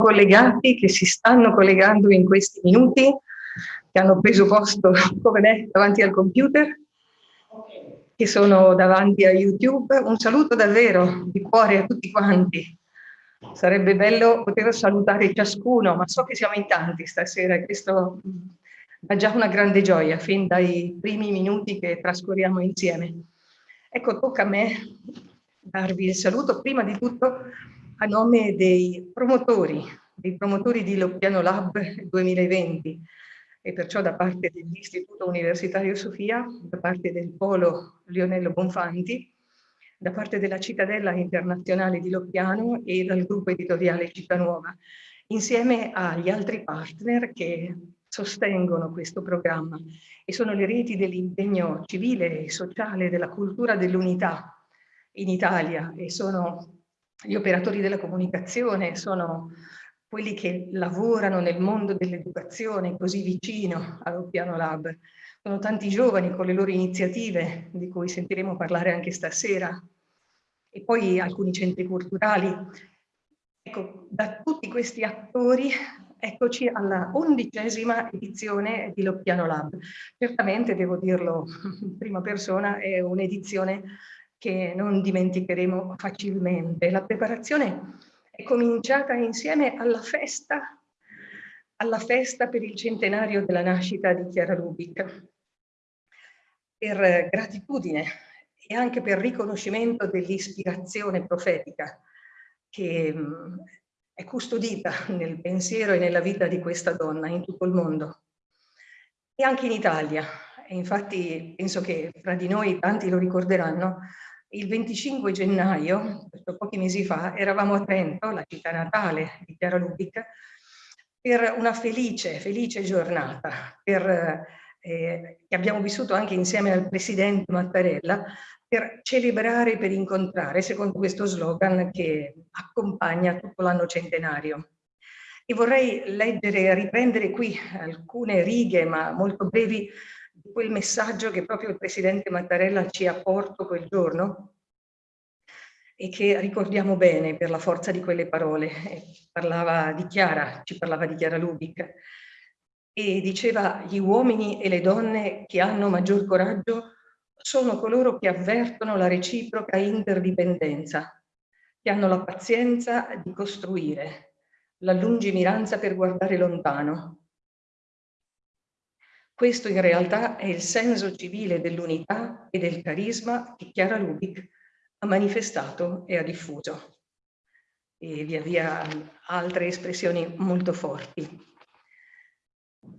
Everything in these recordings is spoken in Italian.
collegati, che si stanno collegando in questi minuti, che hanno preso posto come me davanti al computer, che sono davanti a YouTube. Un saluto davvero di cuore a tutti quanti. Sarebbe bello poter salutare ciascuno, ma so che siamo in tanti stasera e questo dà già una grande gioia fin dai primi minuti che trascorriamo insieme. Ecco, tocca a me darvi il saluto prima di tutto a nome dei promotori, dei promotori di Loppiano Lab 2020 e perciò da parte dell'Istituto Universitario Sofia, da parte del Polo Lionello Bonfanti, da parte della Cittadella Internazionale di Loppiano e dal gruppo editoriale Città Nuova, insieme agli altri partner che sostengono questo programma e sono le reti dell'impegno civile e sociale della cultura dell'unità in Italia e sono gli operatori della comunicazione, sono quelli che lavorano nel mondo dell'educazione così vicino al Piano Lab. Sono tanti giovani con le loro iniziative, di cui sentiremo parlare anche stasera, e poi alcuni centri culturali. Ecco, da tutti questi attori, eccoci alla undicesima edizione di Loppiano Lab. Certamente, devo dirlo in prima persona, è un'edizione che non dimenticheremo facilmente. La preparazione è cominciata insieme alla festa, alla festa per il centenario della nascita di Chiara Lubic, per gratitudine e anche per riconoscimento dell'ispirazione profetica che mm, è custodita nel pensiero e nella vita di questa donna in tutto il mondo e anche in Italia. E infatti penso che fra di noi tanti lo ricorderanno, il 25 gennaio, pochi mesi fa, eravamo a Trento, la città natale di Chiara Lubic, per una felice, felice giornata per, eh, che abbiamo vissuto anche insieme al presidente Mattarella per celebrare, per incontrare, secondo questo slogan che accompagna tutto l'anno centenario. E vorrei leggere riprendere qui alcune righe, ma molto brevi, quel messaggio che proprio il Presidente Mattarella ci ha portato quel giorno e che ricordiamo bene per la forza di quelle parole. Parlava di Chiara, ci parlava di Chiara Lubic e diceva gli uomini e le donne che hanno maggior coraggio sono coloro che avvertono la reciproca interdipendenza, che hanno la pazienza di costruire, la lungimiranza per guardare lontano, questo in realtà è il senso civile dell'unità e del carisma che Chiara Lubic ha manifestato e ha diffuso. E via via altre espressioni molto forti.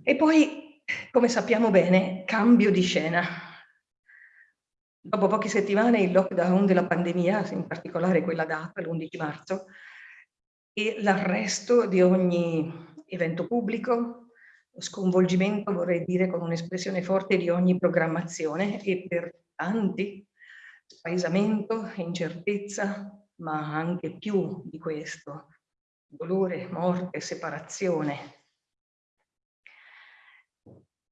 E poi, come sappiamo bene, cambio di scena. Dopo poche settimane il lockdown della pandemia, in particolare quella data, l'11 marzo, e l'arresto di ogni evento pubblico, sconvolgimento, vorrei dire con un'espressione forte, di ogni programmazione e per tanti spaesamento, incertezza, ma anche più di questo, dolore, morte, separazione.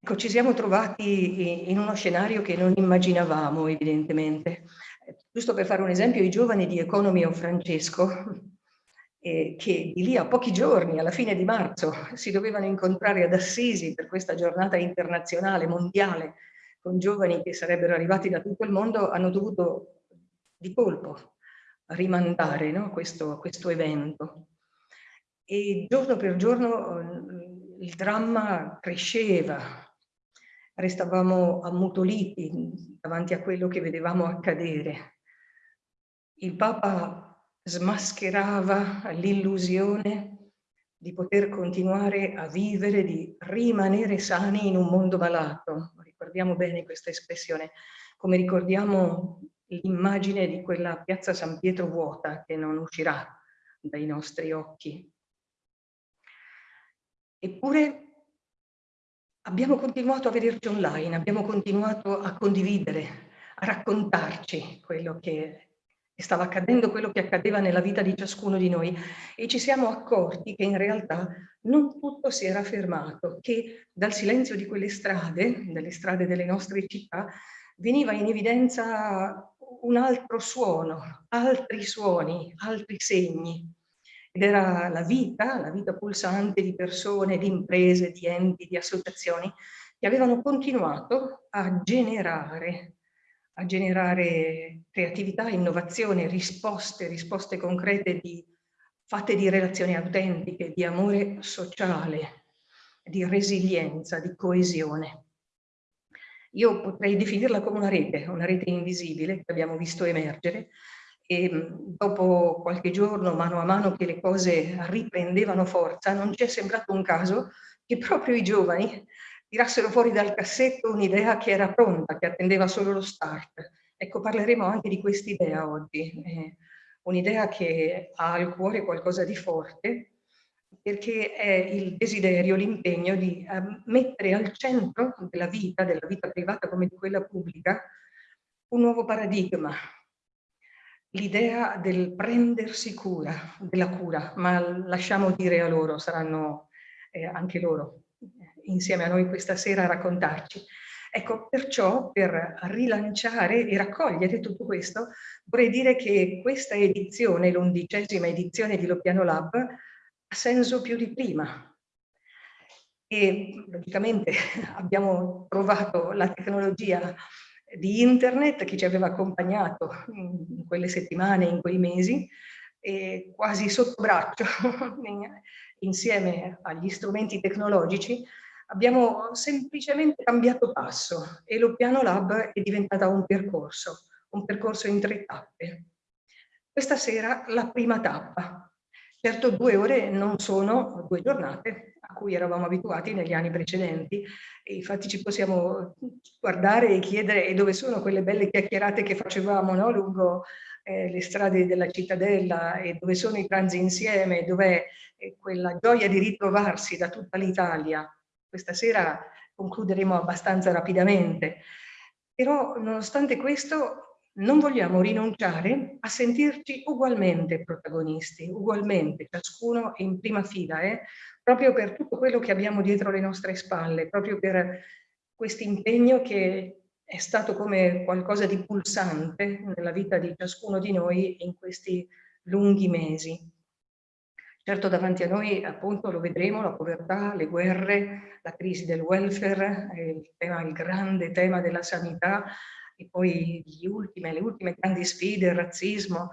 Ecco, ci siamo trovati in uno scenario che non immaginavamo, evidentemente. Giusto per fare un esempio, i giovani di Economy of Francesco eh, che di lì a pochi giorni, alla fine di marzo, si dovevano incontrare ad Assisi per questa giornata internazionale, mondiale, con giovani che sarebbero arrivati da tutto il mondo, hanno dovuto di colpo rimandare no, questo, questo evento. E giorno per giorno eh, il dramma cresceva, restavamo ammutoliti davanti a quello che vedevamo accadere. Il Papa smascherava l'illusione di poter continuare a vivere, di rimanere sani in un mondo malato. Ricordiamo bene questa espressione, come ricordiamo l'immagine di quella piazza San Pietro vuota che non uscirà dai nostri occhi. Eppure abbiamo continuato a vederci online, abbiamo continuato a condividere, a raccontarci quello che stava accadendo quello che accadeva nella vita di ciascuno di noi e ci siamo accorti che in realtà non tutto si era fermato, che dal silenzio di quelle strade, dalle strade delle nostre città, veniva in evidenza un altro suono, altri suoni, altri segni. ed era la vita, la vita pulsante di persone, di imprese, di enti, di associazioni che avevano continuato a generare, a generare creatività, innovazione, risposte, risposte concrete di, fatte di relazioni autentiche, di amore sociale, di resilienza, di coesione. Io potrei definirla come una rete, una rete invisibile che abbiamo visto emergere e dopo qualche giorno, mano a mano che le cose riprendevano forza, non ci è sembrato un caso che proprio i giovani tirassero fuori dal cassetto un'idea che era pronta, che attendeva solo lo start. Ecco, parleremo anche di quest'idea oggi, eh, un'idea che ha al cuore qualcosa di forte, perché è il desiderio, l'impegno di uh, mettere al centro della vita, della vita privata come di quella pubblica, un nuovo paradigma, l'idea del prendersi cura, della cura, ma lasciamo dire a loro, saranno eh, anche loro insieme a noi questa sera a raccontarci. Ecco, perciò per rilanciare e raccogliere tutto questo, vorrei dire che questa edizione, l'undicesima edizione di Lopiano Lab, ha senso più di prima. E logicamente abbiamo provato la tecnologia di internet che ci aveva accompagnato in quelle settimane, in quei mesi, e quasi sotto braccio, insieme agli strumenti tecnologici, abbiamo semplicemente cambiato passo e lo Piano Lab è diventata un percorso, un percorso in tre tappe. Questa sera la prima tappa. Certo due ore non sono due giornate a cui eravamo abituati negli anni precedenti e infatti ci possiamo guardare e chiedere dove sono quelle belle chiacchierate che facevamo no? lungo eh, le strade della cittadella e dove sono i pranzi insieme, dov'è eh, quella gioia di ritrovarsi da tutta l'Italia questa sera concluderemo abbastanza rapidamente, però nonostante questo non vogliamo rinunciare a sentirci ugualmente protagonisti, ugualmente, ciascuno in prima fila, eh? proprio per tutto quello che abbiamo dietro le nostre spalle, proprio per questo impegno che è stato come qualcosa di pulsante nella vita di ciascuno di noi in questi lunghi mesi. Certo davanti a noi appunto lo vedremo, la povertà, le guerre, la crisi del welfare, il, tema, il grande tema della sanità e poi ultime, le ultime grandi sfide, il razzismo,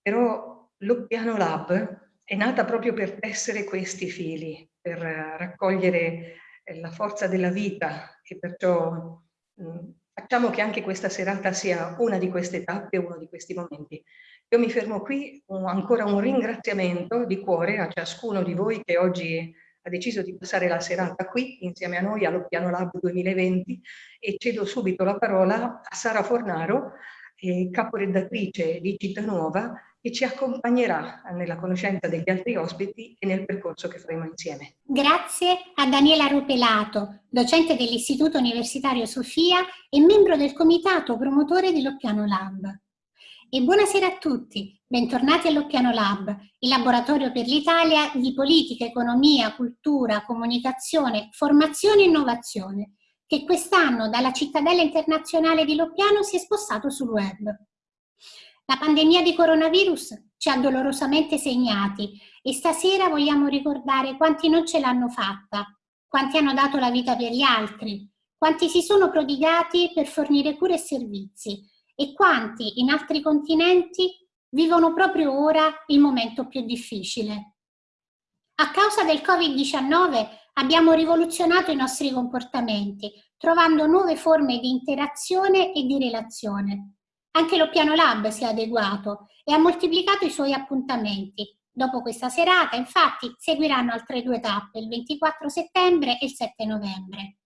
però l'Oppiano Lab è nata proprio per tessere questi fili, per raccogliere eh, la forza della vita e perciò mh, facciamo che anche questa serata sia una di queste tappe, uno di questi momenti. Io mi fermo qui, un, ancora un ringraziamento di cuore a ciascuno di voi che oggi ha deciso di passare la serata qui insieme a noi allo Piano Lab 2020 e cedo subito la parola a Sara Fornaro, eh, caporedattrice di Città Nuova, che ci accompagnerà nella conoscenza degli altri ospiti e nel percorso che faremo insieme. Grazie a Daniela Rupelato, docente dell'Istituto Universitario Sofia e membro del comitato promotore dell'Oppiano Lab. E buonasera a tutti, bentornati all'Occhiano Lab, il laboratorio per l'Italia di politica, economia, cultura, comunicazione, formazione e innovazione, che quest'anno dalla cittadella internazionale di Loppiano si è spostato sul web. La pandemia di coronavirus ci ha dolorosamente segnati e stasera vogliamo ricordare quanti non ce l'hanno fatta, quanti hanno dato la vita per gli altri, quanti si sono prodigati per fornire cure e servizi, e quanti in altri continenti vivono proprio ora il momento più difficile. A causa del Covid-19 abbiamo rivoluzionato i nostri comportamenti, trovando nuove forme di interazione e di relazione. Anche lo Piano Lab si è adeguato e ha moltiplicato i suoi appuntamenti. Dopo questa serata, infatti, seguiranno altre due tappe, il 24 settembre e il 7 novembre.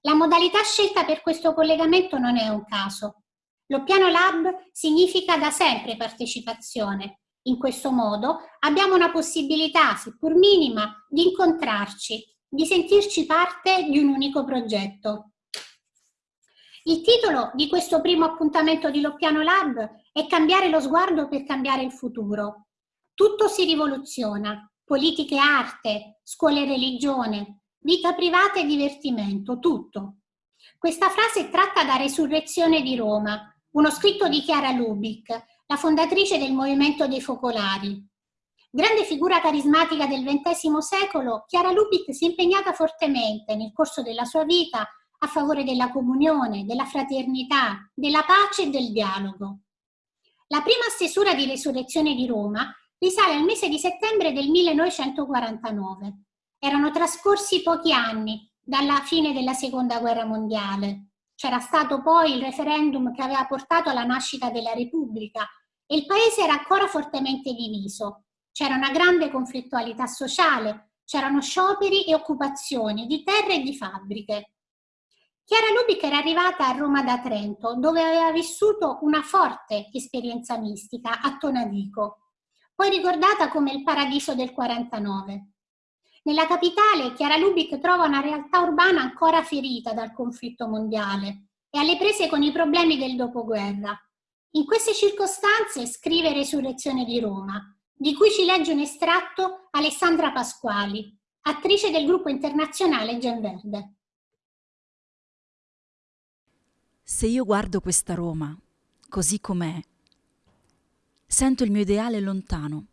La modalità scelta per questo collegamento non è un caso. Lo piano lab significa da sempre partecipazione. In questo modo abbiamo una possibilità, seppur minima, di incontrarci, di sentirci parte di un unico progetto. Il titolo di questo primo appuntamento di Loppiano Lab è Cambiare lo sguardo per cambiare il futuro. Tutto si rivoluziona, politica e arte, scuole religione, vita privata e divertimento, tutto. Questa frase è tratta da Resurrezione di Roma, uno scritto di Chiara Lubick, la fondatrice del Movimento dei Focolari. Grande figura carismatica del XX secolo, Chiara Lubic si è impegnata fortemente nel corso della sua vita a favore della comunione, della fraternità, della pace e del dialogo. La prima stesura di Resurrezione di Roma risale al mese di settembre del 1949. Erano trascorsi pochi anni dalla fine della Seconda Guerra Mondiale. C'era stato poi il referendum che aveva portato alla nascita della Repubblica e il paese era ancora fortemente diviso. C'era una grande conflittualità sociale, c'erano scioperi e occupazioni di terre e di fabbriche. Chiara Lubic era arrivata a Roma da Trento, dove aveva vissuto una forte esperienza mistica a Tonadico, poi ricordata come il paradiso del 49. Nella capitale Chiara Lubic trova una realtà urbana ancora ferita dal conflitto mondiale e alle prese con i problemi del dopoguerra. In queste circostanze scrive Resurrezione di Roma, di cui ci legge un estratto Alessandra Pasquali, attrice del gruppo internazionale Gen Verde. Se io guardo questa Roma, così com'è, sento il mio ideale lontano,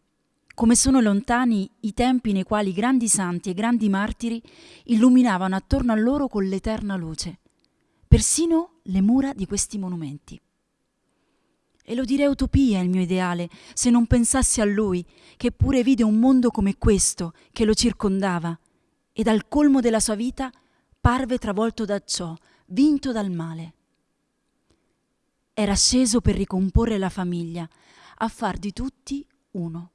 come sono lontani i tempi nei quali grandi santi e grandi martiri illuminavano attorno a loro con l'eterna luce, persino le mura di questi monumenti. E lo direi utopia il mio ideale, se non pensassi a lui, che pure vide un mondo come questo che lo circondava, e dal colmo della sua vita parve travolto da ciò, vinto dal male. Era sceso per ricomporre la famiglia, a far di tutti uno.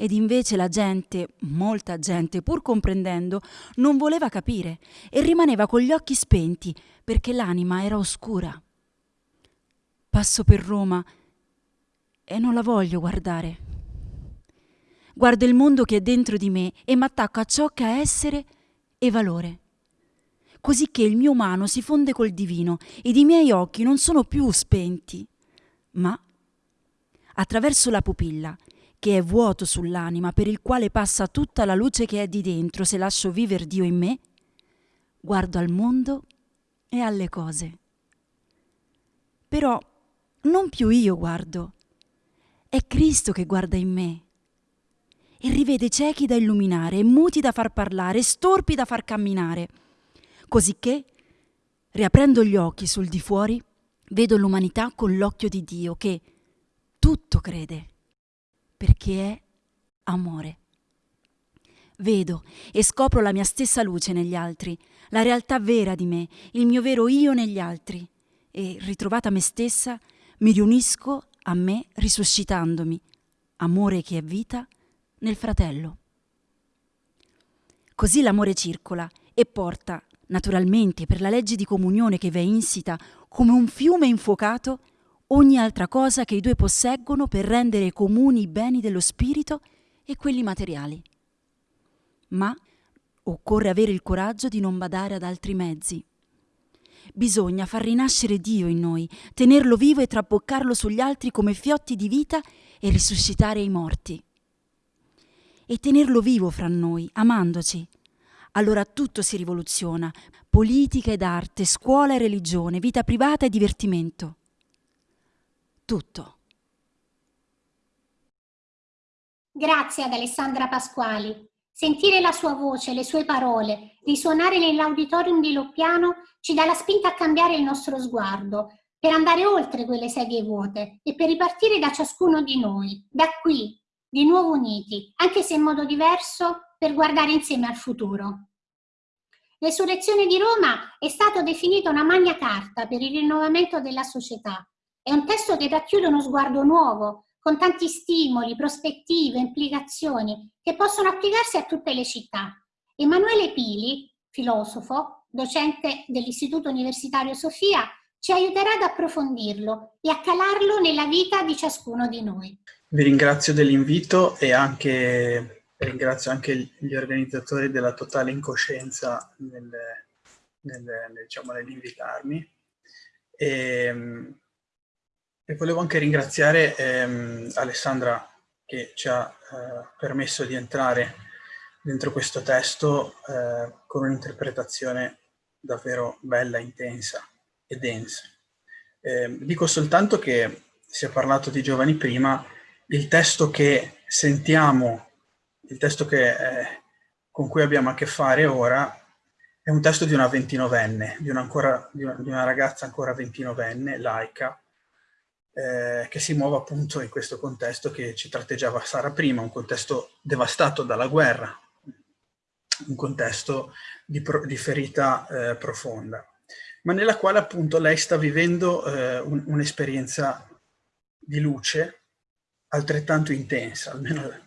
Ed invece la gente, molta gente, pur comprendendo, non voleva capire e rimaneva con gli occhi spenti perché l'anima era oscura. Passo per Roma e non la voglio guardare. Guardo il mondo che è dentro di me e mi attacco a ciò che ha essere e valore così che il mio umano si fonde col divino ed i miei occhi non sono più spenti, ma attraverso la pupilla, che è vuoto sull'anima per il quale passa tutta la luce che è di dentro se lascio vivere Dio in me, guardo al mondo e alle cose. Però non più io guardo, è Cristo che guarda in me e rivede ciechi da illuminare, muti da far parlare, storpi da far camminare. Cosicché, riaprendo gli occhi sul di fuori, vedo l'umanità con l'occhio di Dio che tutto crede, perché è amore. Vedo e scopro la mia stessa luce negli altri, la realtà vera di me, il mio vero io negli altri, e ritrovata me stessa, mi riunisco a me risuscitandomi, amore che è vita, nel fratello. Così l'amore circola e porta naturalmente per la legge di comunione che v'è insita come un fiume infuocato, ogni altra cosa che i due posseggono per rendere comuni i beni dello spirito e quelli materiali. Ma occorre avere il coraggio di non badare ad altri mezzi. Bisogna far rinascere Dio in noi, tenerlo vivo e traboccarlo sugli altri come fiotti di vita e risuscitare i morti. E tenerlo vivo fra noi, amandoci, allora tutto si rivoluziona, politica ed arte, scuola e religione, vita privata e divertimento. Tutto. Grazie ad Alessandra Pasquali. Sentire la sua voce, le sue parole, risuonare nell'auditorium di Loppiano ci dà la spinta a cambiare il nostro sguardo, per andare oltre quelle sedie vuote e per ripartire da ciascuno di noi, da qui, di nuovo uniti, anche se in modo diverso, per guardare insieme al futuro. Resurrezione di Roma è stato definito una magna carta per il rinnovamento della società. È un testo che racchiude uno sguardo nuovo, con tanti stimoli, prospettive, implicazioni, che possono applicarsi a tutte le città. Emanuele Pili, filosofo, docente dell'Istituto Universitario Sofia, ci aiuterà ad approfondirlo e a calarlo nella vita di ciascuno di noi. Vi ringrazio dell'invito e anche ringrazio anche gli organizzatori della totale incoscienza nel, nel, diciamo, nell'invitarmi. E, volevo anche ringraziare ehm, Alessandra che ci ha eh, permesso di entrare dentro questo testo eh, con un'interpretazione davvero bella, intensa e densa. Eh, dico soltanto che si è parlato di giovani prima, il testo che sentiamo il testo che, eh, con cui abbiamo a che fare ora è un testo di una ventinovenne, di una, ancora, di una, di una ragazza ancora ventinovenne, laica, eh, che si muove appunto in questo contesto che ci tratteggiava Sara prima, un contesto devastato dalla guerra, un contesto di, pro, di ferita eh, profonda, ma nella quale appunto lei sta vivendo eh, un'esperienza di luce altrettanto intensa, almeno,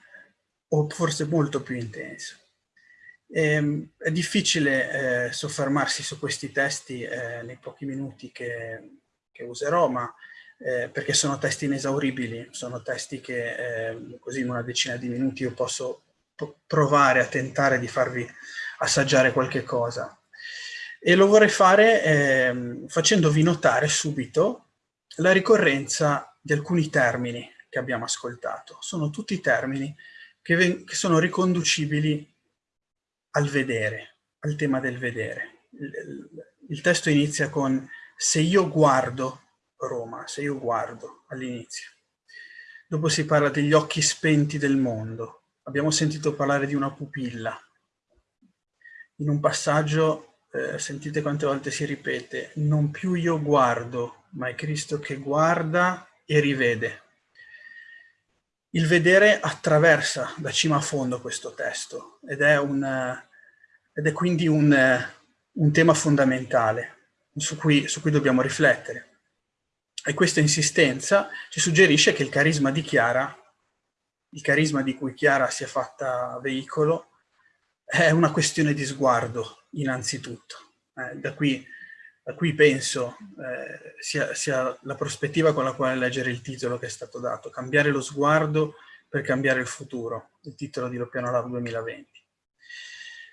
o forse molto più intensa. Ehm, è difficile eh, soffermarsi su questi testi eh, nei pochi minuti che, che userò, ma eh, perché sono testi inesauribili, sono testi che eh, così in una decina di minuti io posso provare a tentare di farvi assaggiare qualche cosa. E lo vorrei fare eh, facendovi notare subito la ricorrenza di alcuni termini che abbiamo ascoltato. Sono tutti termini che, che sono riconducibili al vedere, al tema del vedere. Il, il testo inizia con se io guardo Roma, se io guardo all'inizio. Dopo si parla degli occhi spenti del mondo. Abbiamo sentito parlare di una pupilla. In un passaggio, eh, sentite quante volte si ripete, non più io guardo, ma è Cristo che guarda e rivede. Il vedere attraversa da cima a fondo questo testo ed è, un, ed è quindi un, un tema fondamentale su cui, su cui dobbiamo riflettere. E questa insistenza ci suggerisce che il carisma di Chiara, il carisma di cui Chiara si è fatta veicolo, è una questione di sguardo, innanzitutto. Eh, da, qui, da, qui, penso eh, sia, sia, la prospettiva con la quale leggere il titolo che è stato dato, cambiare lo sguardo per cambiare il futuro, il titolo di Loppiano Lab 2020.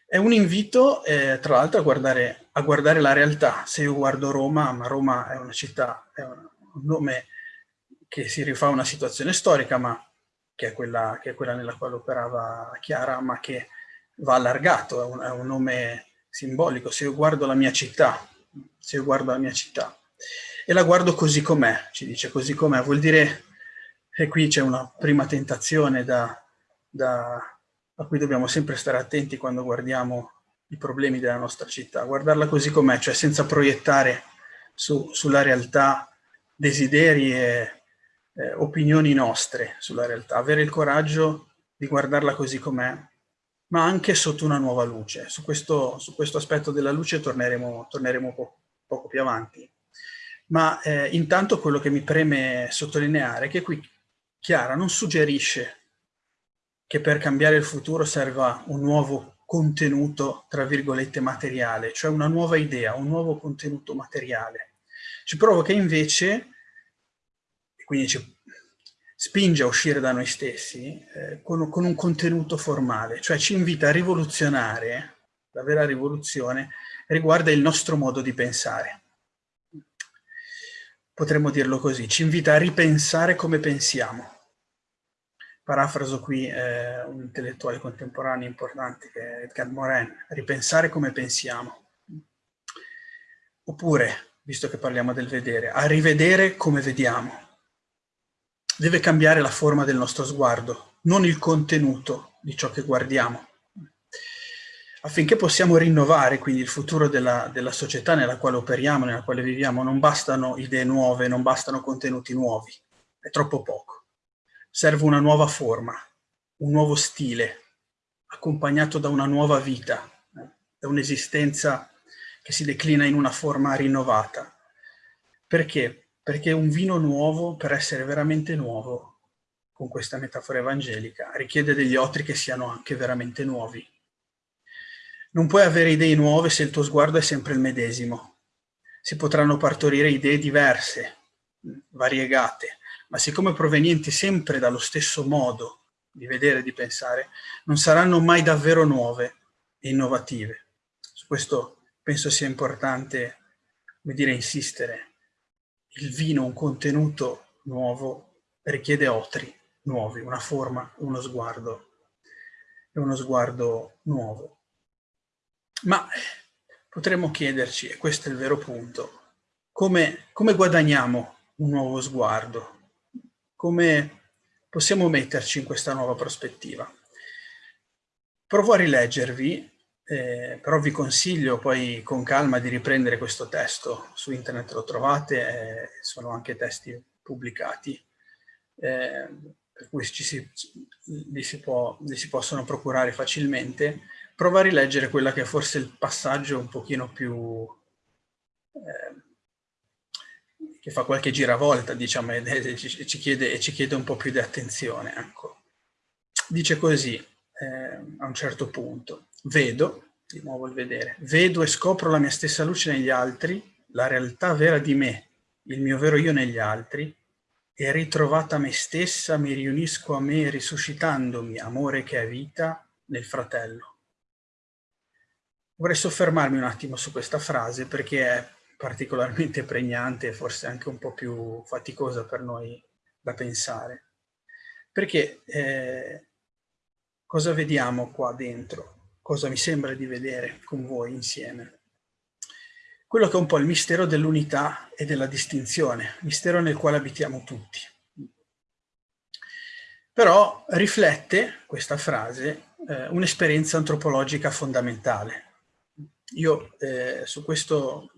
È un invito, eh, tra l'altro, a a guardare la realtà. Se io guardo Roma, ma Roma è una città, è una, un nome che si rifà a una situazione storica, ma che è, quella, che è quella nella quale operava Chiara, ma che va allargato, è un, è un nome simbolico. Se io guardo la mia città, se io guardo la mia città, e la guardo così com'è, ci dice così com'è, vuol dire che qui c'è una prima tentazione da, da, a cui dobbiamo sempre stare attenti quando guardiamo i problemi della nostra città, guardarla così com'è, cioè senza proiettare su, sulla realtà desideri e eh, opinioni nostre sulla realtà, avere il coraggio di guardarla così com'è, ma anche sotto una nuova luce. Su questo, su questo aspetto della luce torneremo, torneremo po poco più avanti. Ma eh, intanto quello che mi preme sottolineare è che qui Chiara non suggerisce che per cambiare il futuro serva un nuovo contenuto, tra virgolette, materiale, cioè una nuova idea, un nuovo contenuto materiale ci provoca invece, e quindi ci spinge a uscire da noi stessi, eh, con, con un contenuto formale, cioè ci invita a rivoluzionare, la vera rivoluzione riguarda il nostro modo di pensare. Potremmo dirlo così, ci invita a ripensare come pensiamo. Parafraso qui eh, un intellettuale contemporaneo importante che è Edgar Morin, ripensare come pensiamo. Oppure visto che parliamo del vedere, a rivedere come vediamo. Deve cambiare la forma del nostro sguardo, non il contenuto di ciò che guardiamo. Affinché possiamo rinnovare quindi il futuro della, della società nella quale operiamo, nella quale viviamo, non bastano idee nuove, non bastano contenuti nuovi, è troppo poco. Serve una nuova forma, un nuovo stile, accompagnato da una nuova vita, da un'esistenza che si declina in una forma rinnovata. Perché? Perché un vino nuovo, per essere veramente nuovo, con questa metafora evangelica, richiede degli otri che siano anche veramente nuovi. Non puoi avere idee nuove se il tuo sguardo è sempre il medesimo. Si potranno partorire idee diverse, variegate, ma siccome provenienti sempre dallo stesso modo di vedere e di pensare, non saranno mai davvero nuove e innovative. Su questo penso sia importante, come dire, insistere. Il vino, un contenuto nuovo, richiede otri nuovi, una forma, uno sguardo uno sguardo nuovo. Ma potremmo chiederci, e questo è il vero punto, come, come guadagniamo un nuovo sguardo? Come, possiamo metterci in questa nuova prospettiva. Provo a rileggervi, eh, però vi consiglio poi con calma di riprendere questo testo, su internet lo trovate, eh, sono anche testi pubblicati, eh, per cui ci si, li, si può, li si possono procurare facilmente. Provo a rileggere quella che è forse il passaggio un pochino più... Eh, che fa qualche giravolta, diciamo, e ci chiede, e ci chiede un po' più di attenzione. Ecco. Dice così, eh, a un certo punto. Vedo, di nuovo il vedere, vedo e scopro la mia stessa luce negli altri, la realtà vera di me, il mio vero io negli altri, e ritrovata me stessa mi riunisco a me risuscitandomi, amore che è vita, nel fratello. Vorrei soffermarmi un attimo su questa frase perché è particolarmente pregnante e forse anche un po' più faticosa per noi da pensare. Perché eh, Cosa vediamo qua dentro? Cosa mi sembra di vedere con voi insieme? Quello che è un po' il mistero dell'unità e della distinzione, mistero nel quale abitiamo tutti. Però riflette, questa frase, eh, un'esperienza antropologica fondamentale. Io eh, su questo,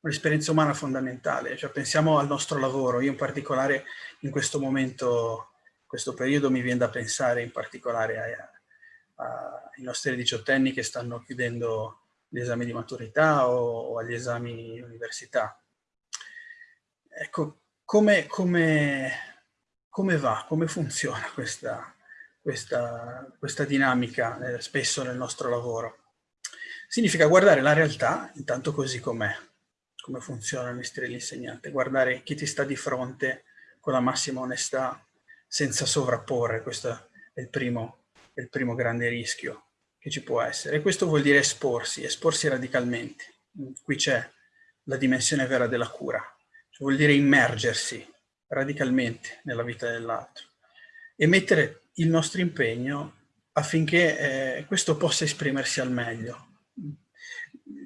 un'esperienza umana fondamentale, cioè pensiamo al nostro lavoro, io in particolare in questo momento questo periodo mi viene da pensare in particolare ai, ai nostri diciottenni che stanno chiudendo gli esami di maturità o, o agli esami università. Ecco, come, come, come va, come funziona questa, questa, questa dinamica eh, spesso nel nostro lavoro? Significa guardare la realtà intanto così com'è, come funziona il mestiere dell'insegnante, guardare chi ti sta di fronte con la massima onestà, senza sovrapporre, questo è il primo, è il primo grande rischio che ci può essere. E questo vuol dire esporsi, esporsi radicalmente. Qui c'è la dimensione vera della cura, cioè vuol dire immergersi radicalmente nella vita dell'altro e mettere il nostro impegno affinché eh, questo possa esprimersi al meglio.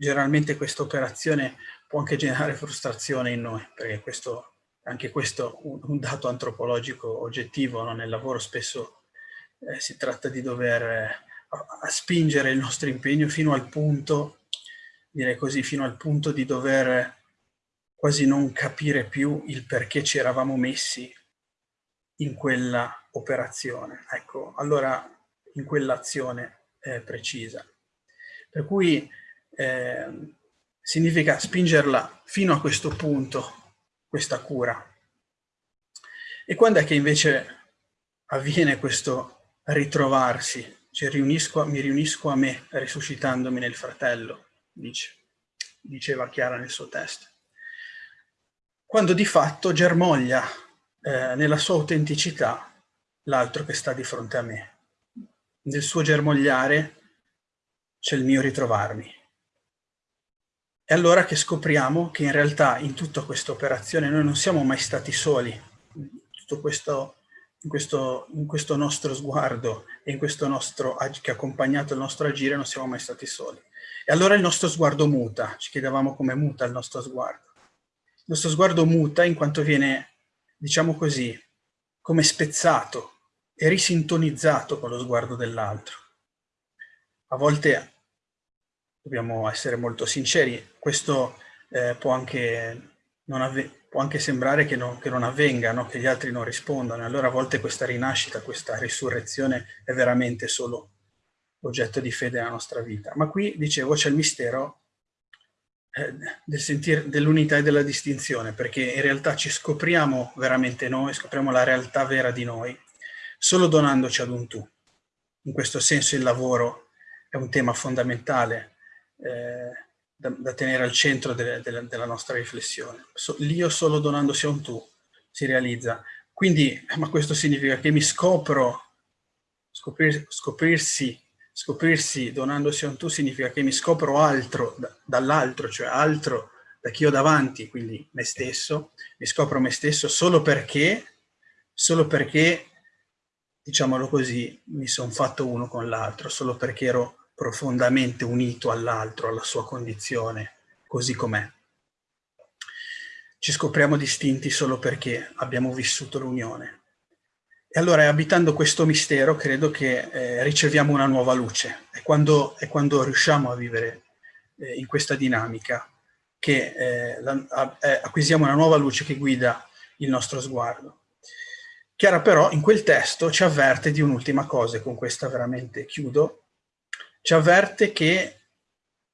Generalmente questa operazione può anche generare frustrazione in noi, perché questo anche questo un, un dato antropologico oggettivo, no? nel lavoro spesso eh, si tratta di dover eh, spingere il nostro impegno fino al punto, direi così, fino al punto di dover quasi non capire più il perché ci eravamo messi in quella operazione, ecco, allora in quell'azione eh, precisa. Per cui eh, significa spingerla fino a questo punto questa cura. E quando è che invece avviene questo ritrovarsi? Cioè riunisco, mi riunisco a me, risuscitandomi nel fratello, dice, diceva Chiara nel suo testo. Quando di fatto germoglia eh, nella sua autenticità l'altro che sta di fronte a me. Nel suo germogliare c'è il mio ritrovarmi. È allora che scopriamo che in realtà in tutta questa operazione noi non siamo mai stati soli. Tutto questo, in, questo, in questo nostro sguardo e in questo nostro, che ha accompagnato il nostro agire non siamo mai stati soli. E allora il nostro sguardo muta, ci chiedevamo come muta il nostro sguardo. Il nostro sguardo muta in quanto viene, diciamo così, come spezzato e risintonizzato con lo sguardo dell'altro. A volte dobbiamo essere molto sinceri, questo eh, può, anche può, anche sembrare che, no, che non avvenga, no? che gli altri non rispondano, allora a volte questa rinascita, questa risurrezione è veramente solo oggetto di fede nella nostra vita. Ma qui, dicevo, c'è il mistero eh, del dell'unità e della distinzione, perché in realtà ci scopriamo veramente noi, scopriamo la realtà vera di noi, solo donandoci ad un tu. In questo senso il lavoro è un tema fondamentale eh, da, da, tenere al centro de, de, della nostra riflessione. So, L'io solo donandosi a un tu si realizza. Quindi, ma questo significa che mi scopro, scoprir, scoprirsi, scoprirsi donandosi a un tu significa che mi scopro altro da, dall'altro, cioè altro da chi ho davanti, quindi me stesso, mi scopro me stesso solo perché, solo perché, diciamolo così, mi sono fatto uno con l'altro, solo perché ero profondamente unito all'altro, alla sua condizione, così com'è. Ci scopriamo distinti solo perché abbiamo vissuto l'unione. e allora abitando questo mistero credo che eh, riceviamo una nuova luce. È quando, è quando riusciamo a vivere eh, in questa dinamica che eh, la, a, eh, acquisiamo una nuova luce che guida il nostro sguardo. Chiara però in quel testo ci avverte di un'ultima cosa e con questa veramente chiudo. Ci avverte che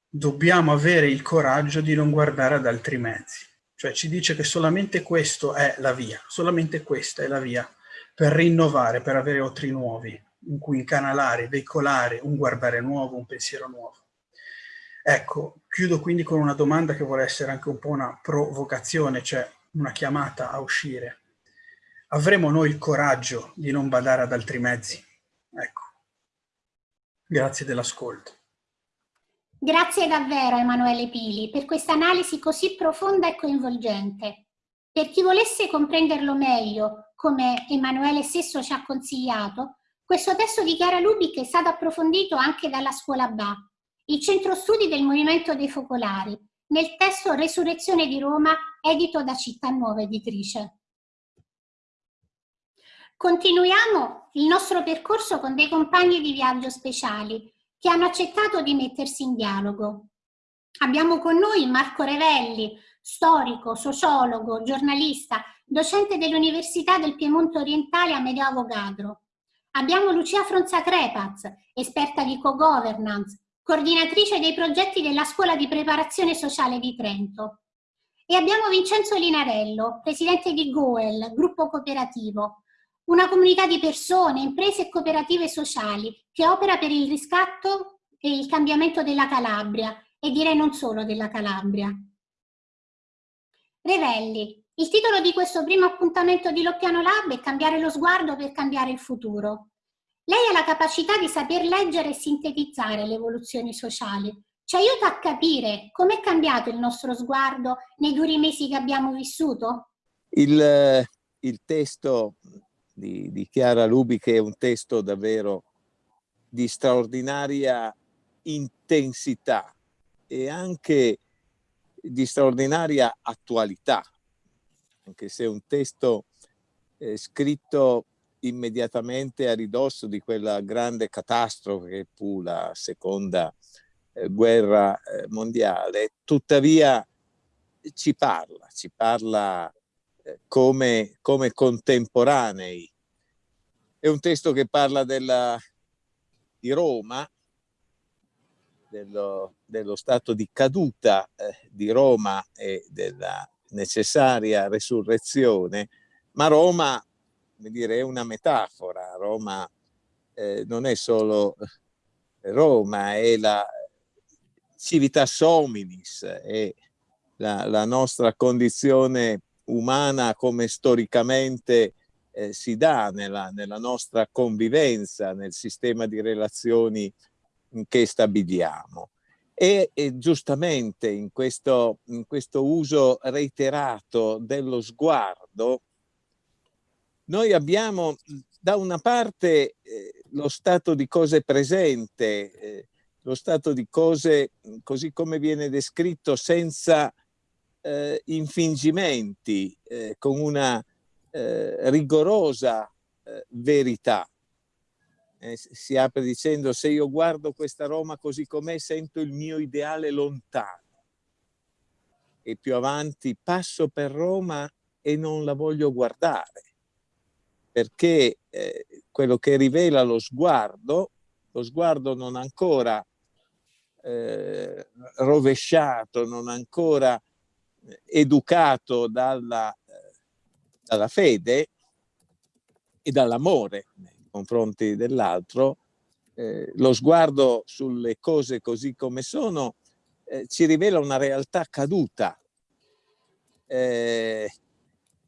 dobbiamo avere il coraggio di non guardare ad altri mezzi. Cioè ci dice che solamente questo è la via, solamente questa è la via per rinnovare, per avere otri nuovi, in cui incanalare, veicolare un guardare nuovo, un pensiero nuovo. Ecco, chiudo quindi con una domanda che vuole essere anche un po' una provocazione, cioè una chiamata a uscire. Avremo noi il coraggio di non badare ad altri mezzi? Ecco. Grazie dell'ascolto. Grazie davvero Emanuele Pili per questa analisi così profonda e coinvolgente. Per chi volesse comprenderlo meglio, come Emanuele stesso ci ha consigliato, questo testo di Chiara Lubic è stato approfondito anche dalla scuola BA, il centro studi del Movimento dei Focolari, nel testo Resurrezione di Roma, edito da Città Nuova Editrice. Continuiamo il nostro percorso con dei compagni di viaggio speciali che hanno accettato di mettersi in dialogo. Abbiamo con noi Marco Revelli, storico, sociologo, giornalista, docente dell'Università del Piemonte Orientale a Medeo Avogadro. Abbiamo Lucia Fronza Crepaz, esperta di co-governance, coordinatrice dei progetti della Scuola di Preparazione Sociale di Trento. E abbiamo Vincenzo Linarello, presidente di Goel, gruppo cooperativo, una comunità di persone, imprese e cooperative sociali che opera per il riscatto e il cambiamento della Calabria e direi non solo della Calabria. Revelli, il titolo di questo primo appuntamento di Loppiano Lab è Cambiare lo sguardo per cambiare il futuro. Lei ha la capacità di saper leggere e sintetizzare le evoluzioni sociali. Ci aiuta a capire com'è cambiato il nostro sguardo nei duri mesi che abbiamo vissuto? Il, il testo di, di Chiara Lubi, che è un testo davvero di straordinaria intensità e anche di straordinaria attualità, anche se è un testo eh, scritto immediatamente a ridosso di quella grande catastrofe che fu la seconda eh, guerra eh, mondiale, tuttavia ci parla, ci parla come, come contemporanei. È un testo che parla della, di Roma, dello, dello, stato di caduta eh, di Roma e della necessaria resurrezione, ma Roma come dire, è una metafora, Roma eh, non è solo Roma, è la civitas hominis, è la, la nostra condizione umana come storicamente eh, si dà nella, nella, nostra convivenza, nel sistema di relazioni che stabiliamo. E, e giustamente in questo, in questo uso reiterato dello sguardo, noi abbiamo da una parte eh, lo stato di cose presente, eh, lo stato di cose così come viene descritto senza eh, infingimenti, eh, con una eh, rigorosa eh, verità. Eh, si apre dicendo se io guardo questa Roma così com'è sento il mio ideale lontano. E più avanti passo per Roma e non la voglio guardare, perché eh, quello che rivela lo sguardo, lo sguardo non ancora rovesciato, non ancora educato dalla, dalla fede e dall'amore nei confronti dell'altro, eh, lo sguardo sulle cose così come sono eh, ci rivela una realtà caduta. Eh,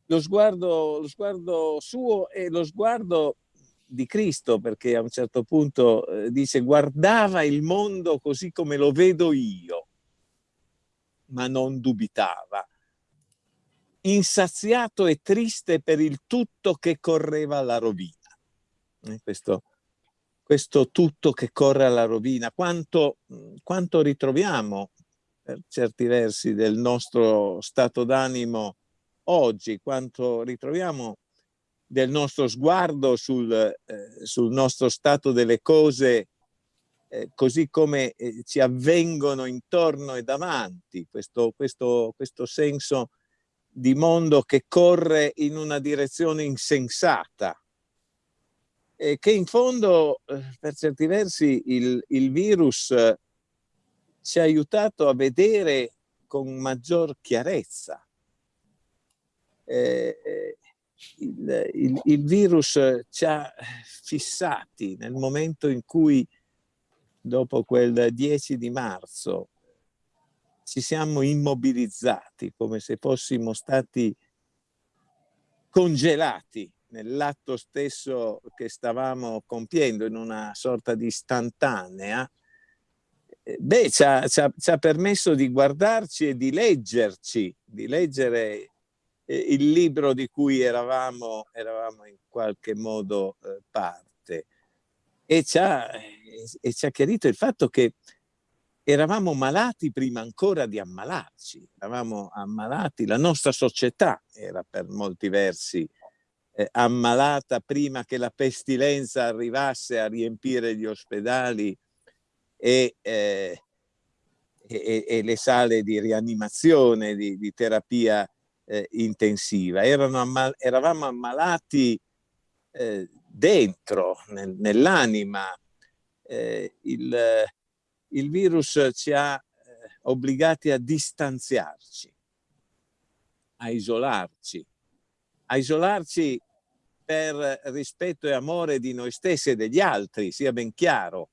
lo, sguardo, lo sguardo suo è lo sguardo di Cristo, perché a un certo punto eh, dice guardava il mondo così come lo vedo io ma non dubitava. Insaziato e triste per il tutto che correva alla rovina. Eh, questo, questo tutto che corre alla rovina, quanto, quanto ritroviamo per certi versi del nostro stato d'animo oggi, quanto ritroviamo del nostro sguardo sul, eh, sul nostro stato delle cose eh, così come eh, ci avvengono intorno e davanti, questo, questo, questo senso di mondo che corre in una direzione insensata e che in fondo eh, per certi versi il, il virus eh, ci ha aiutato a vedere con maggior chiarezza. Eh, eh il, il, il, virus ci ha fissati nel momento in cui dopo quel 10 di marzo ci siamo immobilizzati come se fossimo stati congelati nell'atto stesso che stavamo compiendo in una sorta di istantanea, eh, beh, ci ha, ci, ha, ci ha, permesso di guardarci e di leggerci, di leggere eh, il libro di cui eravamo, eravamo in qualche modo eh, parte. E ci, ha, e ci ha chiarito il fatto che eravamo malati prima ancora di ammalarci, eravamo ammalati, la nostra società era per molti versi eh, ammalata prima che la pestilenza arrivasse a riempire gli ospedali e, eh, e, e le sale di rianimazione, di, di terapia eh, intensiva. Ammal eravamo ammalati eh, dentro, nel, nell'anima. Eh, il, il, virus ci ha eh, obbligati a distanziarci, a isolarci, a isolarci per rispetto e amore di noi stessi e degli altri, sia ben chiaro.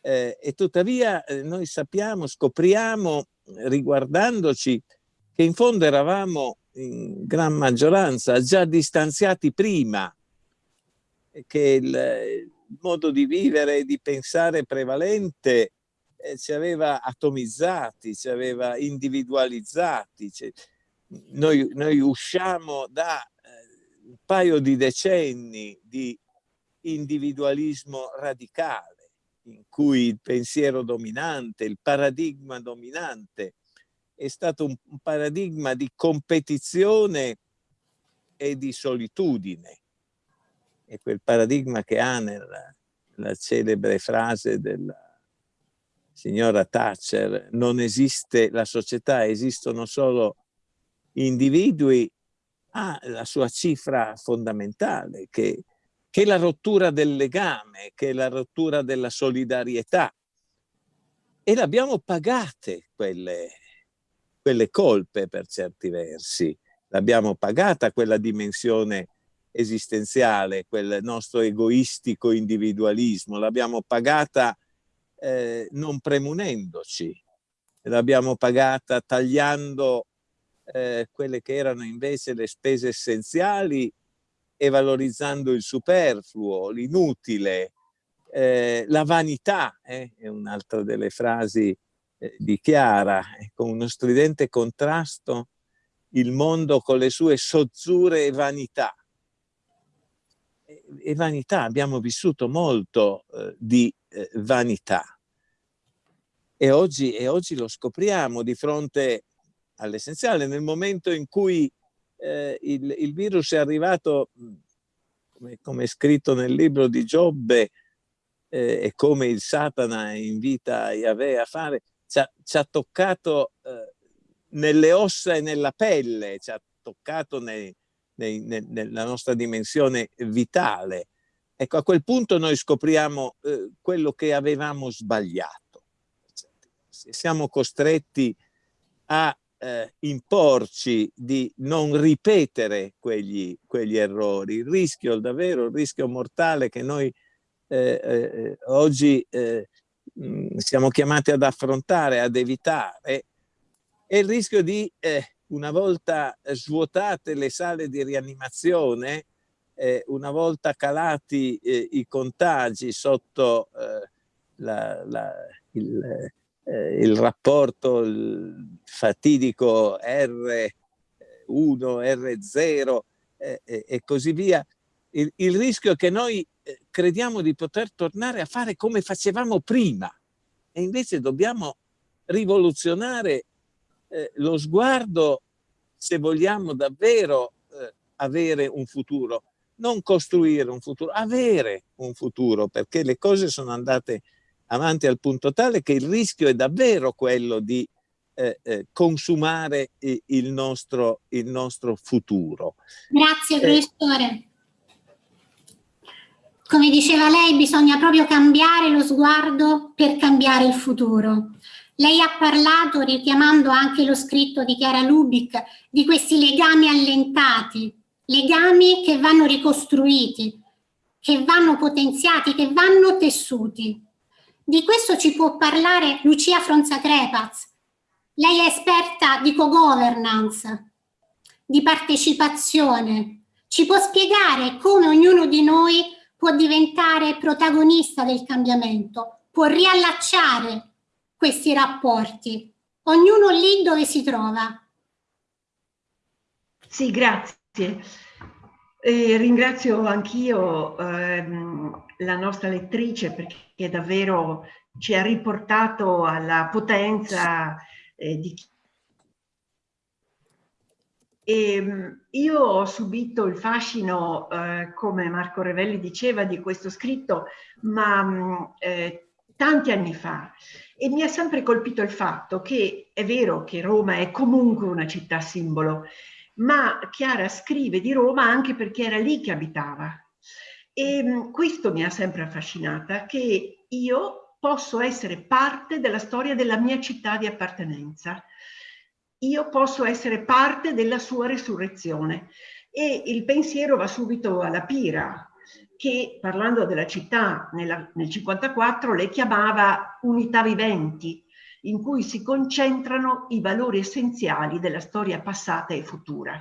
Eh, e tuttavia eh, noi sappiamo, scopriamo, riguardandoci, che in fondo eravamo in gran maggioranza già distanziati prima, che il, modo di vivere e di pensare prevalente eh, ci aveva atomizzati, ci aveva individualizzati. Cioè, noi, noi usciamo da un paio di decenni di individualismo radicale in cui il pensiero dominante, il paradigma dominante è stato un paradigma di competizione e di solitudine. È quel paradigma che ha nella, celebre frase della signora Thatcher, non esiste la società, esistono solo individui ha la sua cifra fondamentale, che, che è la rottura del legame, che è la rottura della solidarietà. E l'abbiamo pagate quelle, quelle colpe per certi versi. L'abbiamo pagata quella dimensione esistenziale, quel nostro egoistico individualismo, l'abbiamo pagata eh, non premunendoci, l'abbiamo pagata tagliando eh, quelle che erano invece le spese essenziali e valorizzando il superfluo, l'inutile, eh, la vanità, eh, è un'altra delle frasi eh, di Chiara, con uno stridente contrasto il mondo con le sue sozzure e vanità. E, vanità, abbiamo vissuto molto eh, di eh, vanità. E oggi, e oggi lo scopriamo di fronte all'essenziale. Nel momento in cui eh, il, il, virus è arrivato, come, come, è scritto nel libro di Giobbe, eh, e come il Satana invita Yahweh a fare, ci ha, ci ha toccato eh, nelle ossa e nella pelle, ci ha toccato nei, nei, nei, nella nostra dimensione vitale. Ecco, a quel punto noi scopriamo eh, quello che avevamo sbagliato. Siamo costretti a eh, imporci di non ripetere quegli, quegli, errori. Il rischio, davvero, il rischio mortale che noi eh, eh, oggi eh, mh, siamo chiamati ad affrontare, ad evitare, è il rischio di, eh, una volta svuotate le sale di rianimazione, eh, una volta calati i contagi sotto la, la, il, eh, il rapporto il fatidico R1, R0 eh, e così via, il, il, rischio è che noi eh, crediamo di poter tornare a fare come facevamo prima. E invece dobbiamo rivoluzionare eh, lo sguardo se vogliamo davvero eh, avere un futuro. non costruire un futuro, avere un futuro, perché le cose sono andate avanti al punto tale che il rischio è davvero quello di eh, eh, consumare il nostro, il nostro futuro. Grazie eh, professore. Come diceva lei, bisogna proprio cambiare lo sguardo per cambiare il futuro. Lei ha parlato, richiamando anche lo scritto di Chiara Lubic, di questi legami allentati, legami che vanno ricostruiti, che vanno potenziati, che vanno tessuti. Di questo ci può parlare Lucia Fronza Crepaz. Lei è esperta di co-governance, di partecipazione. Ci può spiegare come ognuno di noi può diventare protagonista del cambiamento, può riallacciare questi rapporti, ognuno lì dove si trova. Sì, grazie. Eh, ringrazio anch'io ehm, la nostra lettrice perché davvero ci ha riportato alla potenza eh, di chi e ehm, io ho subito il fascino, eh, come Marco Revelli diceva, di questo scritto, ma mm, eh, tanti anni fa e mi ha sempre colpito il fatto che è vero che Roma è comunque una città simbolo, ma Chiara scrive di Roma anche perché era lì che abitava. E mm, questo mi ha sempre affascinata, che io posso essere parte della storia della mia città di appartenenza. Io posso essere parte della sua resurrezione. E il pensiero va subito alla Pira, che parlando della città nella, nel 54 le chiamava unità viventi, in cui si concentrano i valori essenziali della storia passata e futura.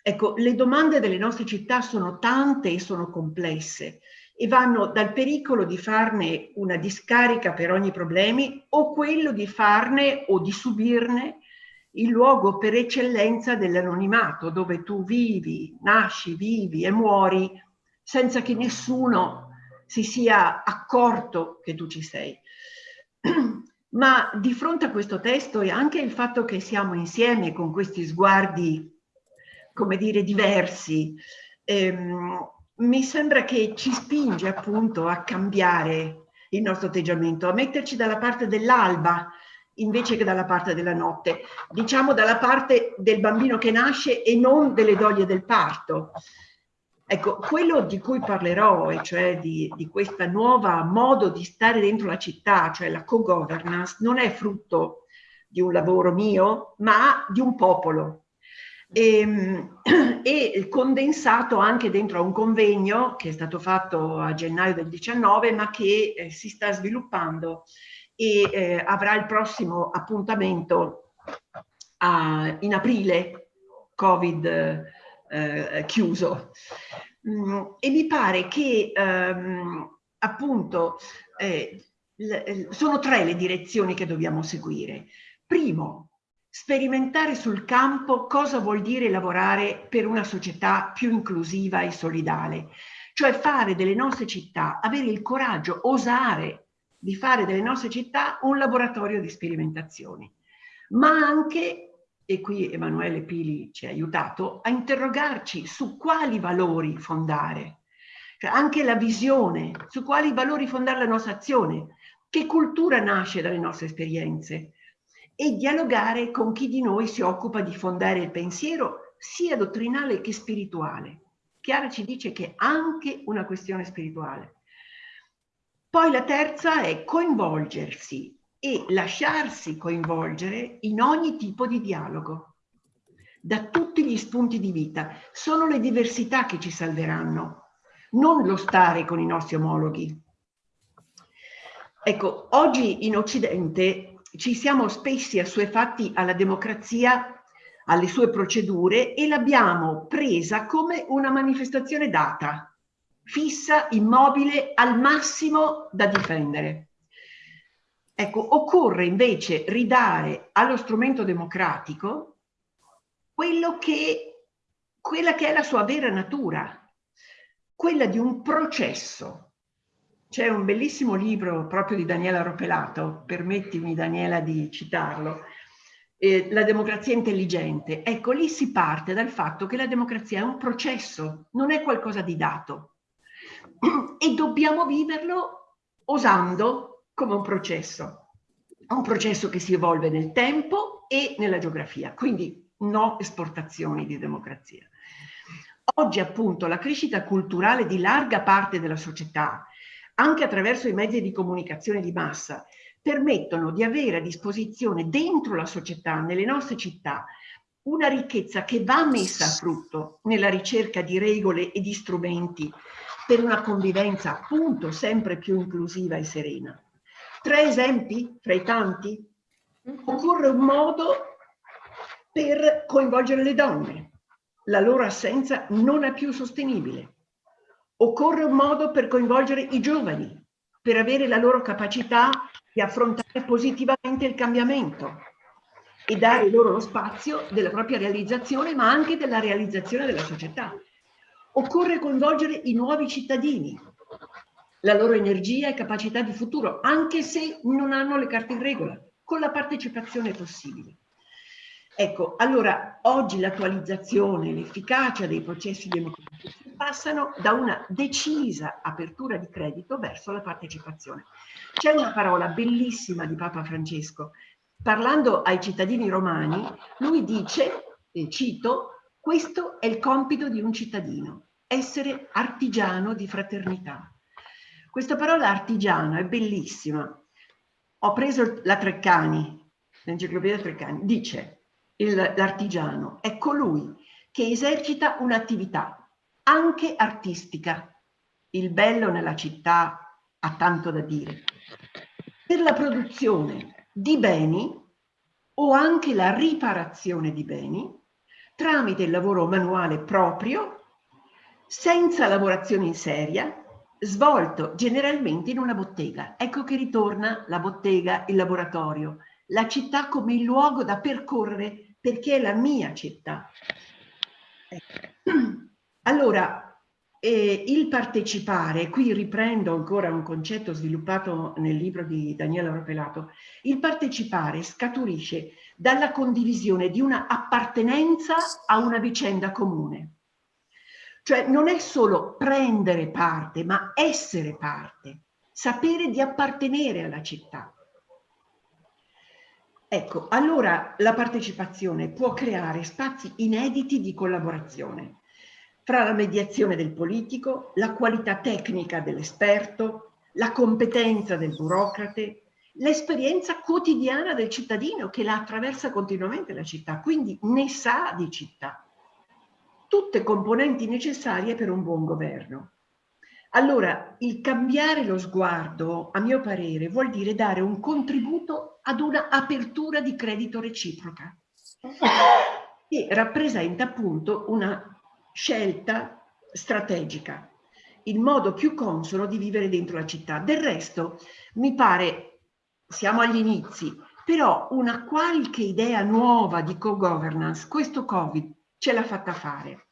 Ecco, le domande delle nostre città sono tante e sono complesse e vanno dal pericolo di farne una discarica per ogni problema o quello di farne o di subirne il luogo per eccellenza dell'anonimato, dove tu vivi, nasci, vivi e muori senza che nessuno si sia accorto che tu ci sei. Ma di fronte a questo testo e anche il fatto che siamo insieme con questi sguardi, come dire, diversi, ehm, mi sembra che ci spinge appunto a cambiare il nostro atteggiamento, a metterci dalla parte dell'alba invece che dalla parte della notte, diciamo dalla parte del bambino che nasce e non delle doglie del parto. Ecco, quello di cui parlerò, e cioè di, di questo nuovo modo di stare dentro la città, cioè la co-governance, non è frutto di un lavoro mio, ma di un popolo. E, ehm, e condensato anche dentro a un convegno che è stato fatto a gennaio del 19, ma che eh, si sta sviluppando e eh, avrà il prossimo appuntamento a, in aprile, Covid eh, chiuso. Mm, e mi pare che ehm, appunto eh, sono tre le direzioni che dobbiamo seguire. Primo, sperimentare sul campo cosa vuol dire lavorare per una società più inclusiva e solidale, cioè fare delle nostre città, avere il coraggio, osare di fare delle nostre città un laboratorio di sperimentazioni, ma anche e qui Emanuele Pili ci ha aiutato, a interrogarci su quali valori fondare, cioè anche la visione, su quali valori fondare la nostra azione, che cultura nasce dalle nostre esperienze e dialogare con chi di noi si occupa di fondare il pensiero sia dottrinale che spirituale. Chiara ci dice che è anche una questione spirituale. Poi la terza è coinvolgersi e lasciarsi coinvolgere in ogni tipo di dialogo, da tutti gli spunti di vita. Sono le diversità che ci salveranno, non lo stare con i nostri omologhi. Ecco, oggi in Occidente ci siamo spessi assuefatti alla democrazia, alle sue procedure e l'abbiamo presa come una manifestazione data, fissa, immobile, al massimo da difendere. Ecco, occorre invece ridare allo strumento democratico che, quella che è la sua vera natura, quella di un processo. C'è un bellissimo libro proprio di Daniela Ropelato, permettimi Daniela di citarlo, eh, la democrazia intelligente. Ecco, lì si parte dal fatto che la democrazia è un processo, non è qualcosa di dato. E dobbiamo viverlo osando come un processo. Un processo che si evolve nel tempo e nella geografia, quindi no esportazioni di democrazia. Oggi appunto la crescita culturale di larga parte della società, anche attraverso i mezzi di comunicazione di massa, permettono di avere a disposizione dentro la società, nelle nostre città, una ricchezza che va messa a frutto nella ricerca di regole e di strumenti per una convivenza appunto sempre più inclusiva e serena. Tre esempi fra i tanti. Occorre un modo per coinvolgere le donne. La loro assenza non è più sostenibile. Occorre un modo per coinvolgere i giovani, per avere la loro capacità di affrontare positivamente il cambiamento e dare loro lo spazio della propria realizzazione, ma anche della realizzazione della società. Occorre coinvolgere i nuovi cittadini, la loro energia e capacità di futuro, anche se non hanno le carte in regola, con la partecipazione possibile. Ecco, allora oggi l'attualizzazione, l'efficacia dei processi democratici passano da una decisa apertura di credito verso la partecipazione. C'è una parola bellissima di Papa Francesco. Parlando ai cittadini romani, lui dice, e cito, questo è il compito di un cittadino, essere artigiano di fraternità. Questa parola artigiano è bellissima. Ho preso la Treccani, l'enciclopedia Treccani, dice l'artigiano è colui che esercita un'attività anche artistica. Il bello nella città ha tanto da dire. Per la produzione di beni o anche la riparazione di beni tramite il lavoro manuale proprio, senza lavorazione in seria, svolto generalmente in una bottega. Ecco che ritorna la bottega, il laboratorio, la città come il luogo da percorrere perché è la mia città. Allora, eh, il partecipare, qui riprendo ancora un concetto sviluppato nel libro di Daniela Ropelato, il partecipare scaturisce dalla condivisione di una appartenenza a una vicenda comune. Cioè non è solo prendere parte, ma essere parte, sapere di appartenere alla città. Ecco, allora la partecipazione può creare spazi inediti di collaborazione fra la mediazione del politico, la qualità tecnica dell'esperto, la competenza del burocrate, l'esperienza quotidiana del cittadino che la attraversa continuamente la città, quindi ne sa di città. Tutte componenti necessarie per un buon governo. Allora, il cambiare lo sguardo, a mio parere, vuol dire dare un contributo ad una apertura di credito reciproca che rappresenta appunto una scelta strategica, il modo più consono di vivere dentro la città. Del resto, mi pare, siamo agli inizi, però una qualche idea nuova di co-governance, questo Covid ce l'ha fatta fare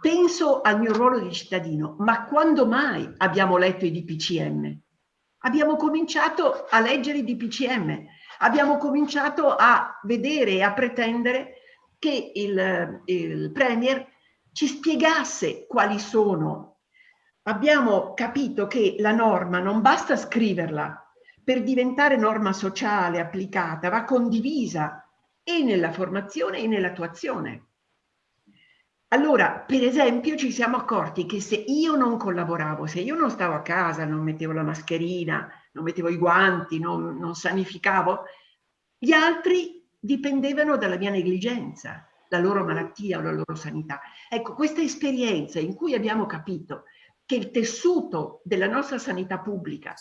penso al mio ruolo di cittadino, ma quando mai abbiamo letto i DPCM? Abbiamo cominciato a leggere i DPCM, abbiamo cominciato a vedere e a pretendere che il, il Premier ci spiegasse quali sono. Abbiamo capito che la norma non basta scriverla per diventare norma sociale applicata, va condivisa e nella formazione e nell'attuazione. Allora, per esempio, ci siamo accorti che se io non collaboravo, se io non stavo a casa, non mettevo la mascherina, non mettevo i guanti, non, non sanificavo, gli altri dipendevano dalla mia negligenza, la loro malattia o la loro sanità. Ecco, questa esperienza in cui abbiamo capito che il tessuto della nostra sanità pubblica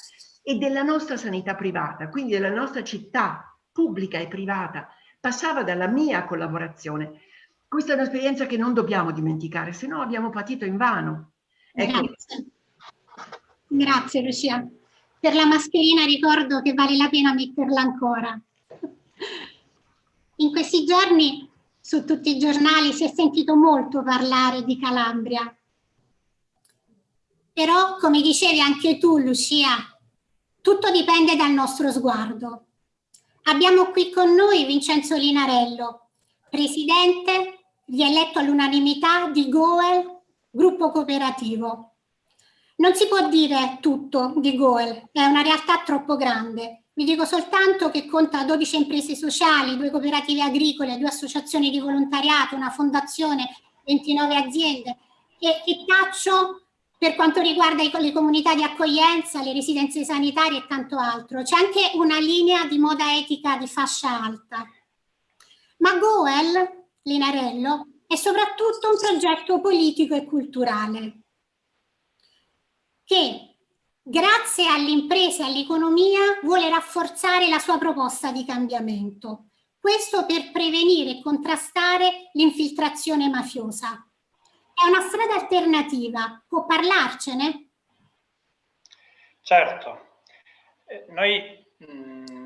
e della nostra sanità privata, quindi della nostra città pubblica e privata, passava dalla mia collaborazione, questa è un'esperienza che non dobbiamo dimenticare, se no abbiamo patito in vano. Ecco. Grazie. Grazie Lucia. Per la mascherina ricordo che vale la pena metterla ancora. In questi giorni su tutti i giornali si è sentito molto parlare di Calabria. Però, come dicevi anche tu, Lucia, tutto dipende dal nostro sguardo. Abbiamo qui con noi Vincenzo Linarello, presidente, rieletto all'unanimità di Goel, gruppo cooperativo. Non si può dire tutto di Goel, è una realtà troppo grande. Vi dico soltanto che conta 12 imprese sociali, due cooperative agricole, due associazioni di volontariato, una fondazione, 29 aziende e, e taccio per quanto riguarda le comunità di accoglienza, le residenze sanitarie e tanto altro. C'è anche una linea di moda etica di fascia alta. Ma Goel, Linarello, è soprattutto un progetto politico e culturale che grazie all'impresa e all'economia vuole rafforzare la sua proposta di cambiamento. Questo per prevenire e contrastare l'infiltrazione mafiosa. È una strada alternativa, può parlarcene? Certo, eh, noi mh, mm,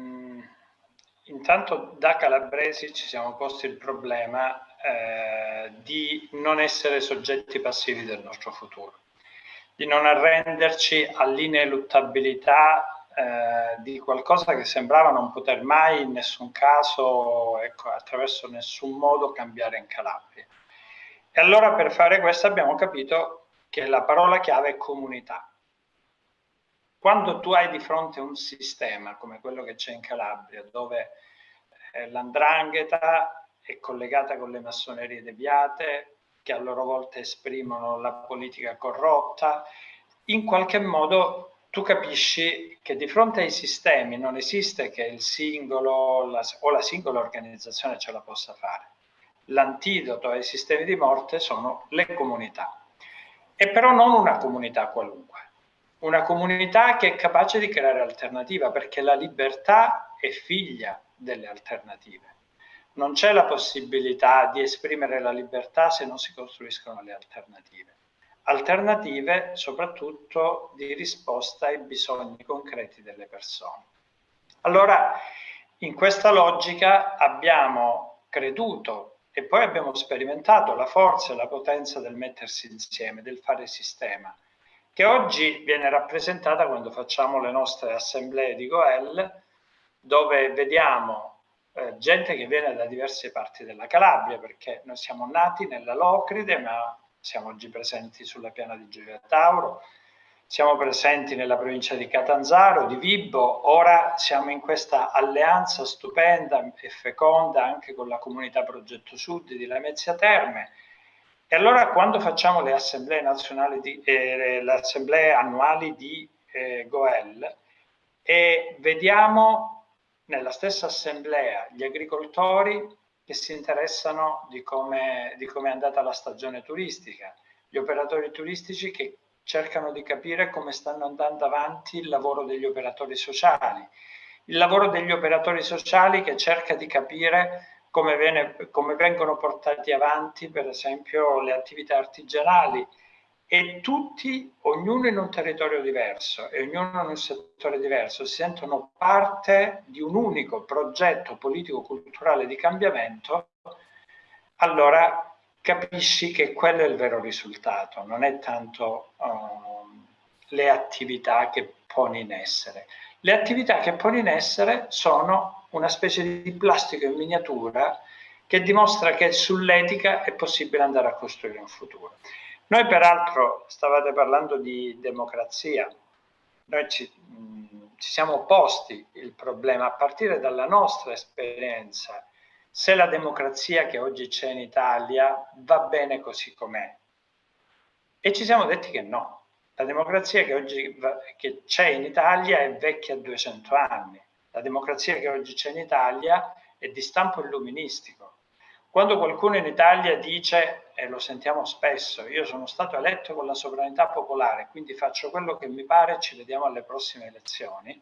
intanto da calabresi ci siamo posti il problema eh, di non essere soggetti passivi del nostro futuro di non arrenderci all'ineluttabilità eh, di qualcosa che sembrava non poter mai in nessun caso, ecco, attraverso nessun modo cambiare in Calabria. E allora per fare questo abbiamo capito che la parola chiave è comunità. Quando tu hai di fronte un sistema come quello che c'è in Calabria, dove eh, l'andrangheta è collegata con le massonerie deviate, che a loro volta esprimono la politica corrotta, in qualche modo tu capisci che di fronte ai sistemi non esiste che il singolo la, o la singola organizzazione ce la possa fare. L'antidoto ai sistemi di morte sono le comunità. E però non una comunità qualunque, una comunità che è capace di creare alternativa, perché la libertà è figlia delle alternative non c'è la possibilità di esprimere la libertà se non si costruiscono le alternative. Alternative soprattutto di risposta ai bisogni concreti delle persone. Allora, in questa logica abbiamo creduto e poi abbiamo sperimentato la forza e la potenza del mettersi insieme, del fare sistema, che oggi viene rappresentata quando facciamo le nostre assemblee di Goel, dove vediamo eh, gente che viene da diverse parti della Calabria, perché noi siamo nati nella Locride, ma siamo oggi presenti sulla piana di Gioia Tauro, siamo presenti nella provincia di Catanzaro, di Vibbo, ora siamo in questa alleanza stupenda e feconda anche con la comunità Progetto Sud di Lamezia Terme. E allora quando facciamo le assemblee, nazionali di, eh, le assemblee annuali di eh, Goel e vediamo nella stessa assemblea gli agricoltori che si interessano di come, di come è andata la stagione turistica, gli operatori turistici che cercano di capire come stanno andando avanti il lavoro degli operatori sociali, il lavoro degli operatori sociali che cerca di capire come, viene, come vengono portati avanti per esempio le attività artigianali, e tutti, ognuno in un territorio diverso e ognuno in un settore diverso, si sentono parte di un unico progetto politico-culturale di cambiamento, allora capisci che quello è il vero risultato, non è tanto uh, le attività che poni in essere. Le attività che poni in essere sono una specie di plastico in miniatura che dimostra che sull'etica è possibile andare a costruire un futuro. Noi peraltro stavate parlando di democrazia, noi ci, mh, ci siamo posti il problema a partire dalla nostra esperienza, se la democrazia che oggi c'è in Italia va bene così com'è. E ci siamo detti che no, la democrazia che oggi c'è in Italia è vecchia 200 anni, la democrazia che oggi c'è in Italia è di stampo illuministico. Quando qualcuno in Italia dice e lo sentiamo spesso, io sono stato eletto con la sovranità popolare, quindi faccio quello che mi pare, ci vediamo alle prossime elezioni,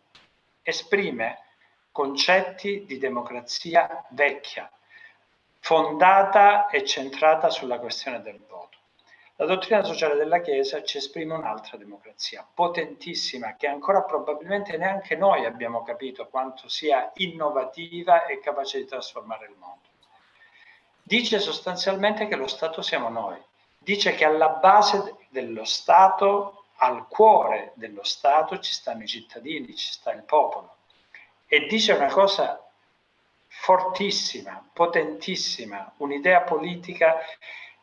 esprime concetti di democrazia vecchia, fondata e centrata sulla questione del voto. La dottrina sociale della Chiesa ci esprime un'altra democrazia, potentissima, che ancora probabilmente neanche noi abbiamo capito quanto sia innovativa e capace di trasformare il mondo. Dice sostanzialmente che lo Stato siamo noi, dice che alla base dello Stato, al cuore dello Stato ci stanno i cittadini, ci sta il popolo. E dice una cosa fortissima, potentissima, un'idea politica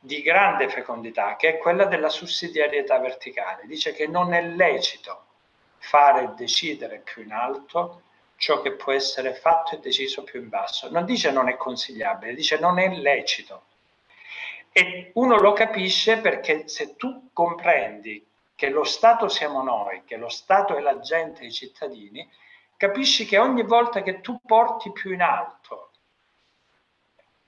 di grande fecondità, che è quella della sussidiarietà verticale. Dice che non è lecito fare e decidere più in alto ciò che può essere fatto e deciso più in basso. Non dice non è consigliabile, dice non è lecito. E uno lo capisce perché se tu comprendi che lo Stato siamo noi, che lo Stato è la gente, i cittadini, capisci che ogni volta che tu porti più in alto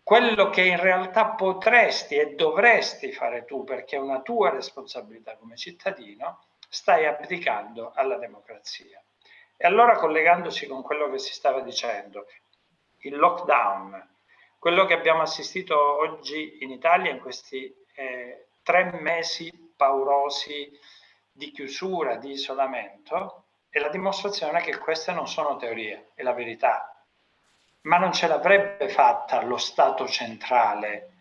quello che in realtà potresti e dovresti fare tu perché è una tua responsabilità come cittadino, stai abdicando alla democrazia. E allora collegandosi con quello che si stava dicendo, il lockdown, quello che abbiamo assistito oggi in Italia in questi eh, tre mesi paurosi di chiusura, di isolamento, è la dimostrazione che queste non sono teorie, è la verità. Ma non ce l'avrebbe fatta lo Stato centrale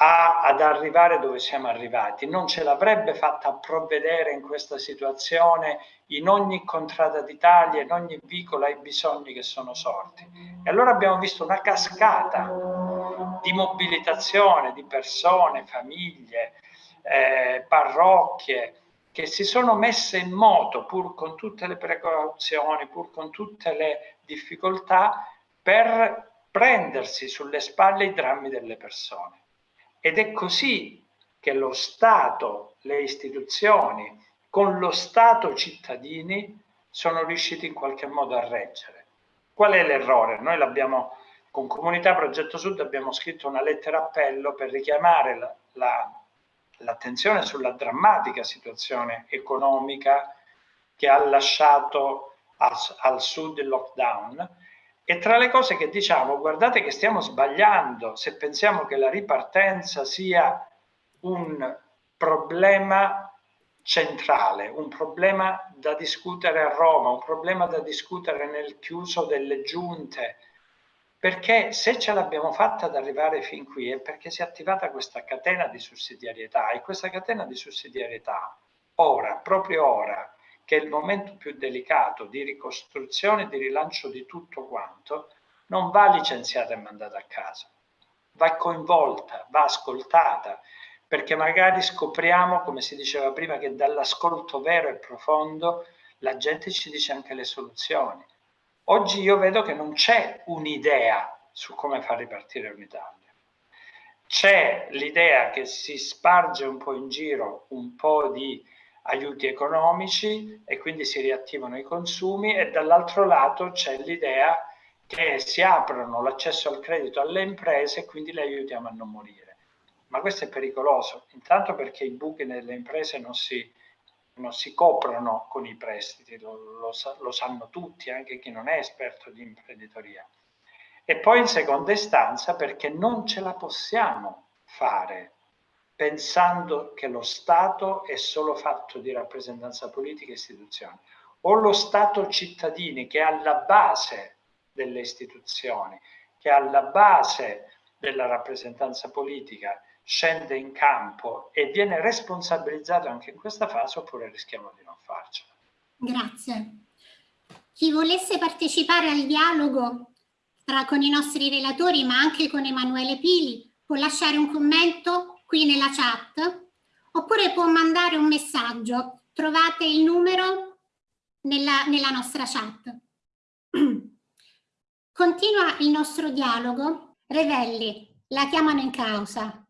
a, ad arrivare dove siamo arrivati, non ce l'avrebbe fatta a provvedere in questa situazione in ogni contrada d'Italia, in ogni vicolo ai bisogni che sono sorti. E allora abbiamo visto una cascata di mobilitazione di persone, famiglie, eh, parrocchie, che si sono messe in moto pur con tutte le precauzioni, pur con tutte le difficoltà, per prendersi sulle spalle i drammi delle persone. Ed è così che lo Stato, le istituzioni, con lo Stato cittadini, sono riusciti in qualche modo a reggere. Qual è l'errore? Noi l'abbiamo, con Comunità Progetto Sud abbiamo scritto una lettera appello per richiamare la, la l'attenzione sulla drammatica situazione economica che ha lasciato al, al sud il lockdown e tra le cose che diciamo, guardate che stiamo sbagliando se pensiamo che la ripartenza sia un problema centrale, un problema da discutere a Roma, un problema da discutere nel chiuso delle giunte, perché se ce l'abbiamo fatta ad arrivare fin qui è perché si è attivata questa catena di sussidiarietà e questa catena di sussidiarietà ora, proprio ora, che è il momento più delicato di ricostruzione e di rilancio di tutto quanto, non va licenziata e mandata a casa, va coinvolta, va ascoltata, perché magari scopriamo, come si diceva prima, che dall'ascolto vero e profondo la gente ci dice anche le soluzioni Oggi io vedo che non c'è un'idea su come far ripartire un'Italia. C'è l'idea che si sparge un po' in giro un po' di aiuti economici e quindi si riattivano i consumi e dall'altro lato c'è l'idea che si aprono l'accesso al credito alle imprese e quindi le aiutiamo a non morire. Ma questo è pericoloso, intanto perché i buchi nelle imprese non si, non si coprono con i prestiti, lo, lo, lo sanno tutti, anche chi non è esperto di imprenditoria. E poi in seconda istanza perché non ce la possiamo fare pensando che lo Stato è solo fatto di rappresentanza politica e istituzioni, o lo Stato cittadini che è alla base delle istituzioni, che è alla base della rappresentanza politica scende in campo e viene responsabilizzato anche in questa fase oppure rischiamo di non farcela. Grazie. Chi volesse partecipare al dialogo tra, con i nostri relatori ma anche con Emanuele Pili può lasciare un commento qui nella chat oppure può mandare un messaggio. Trovate il numero nella, nella nostra chat. Continua il nostro dialogo. Revelli, la chiamano in causa.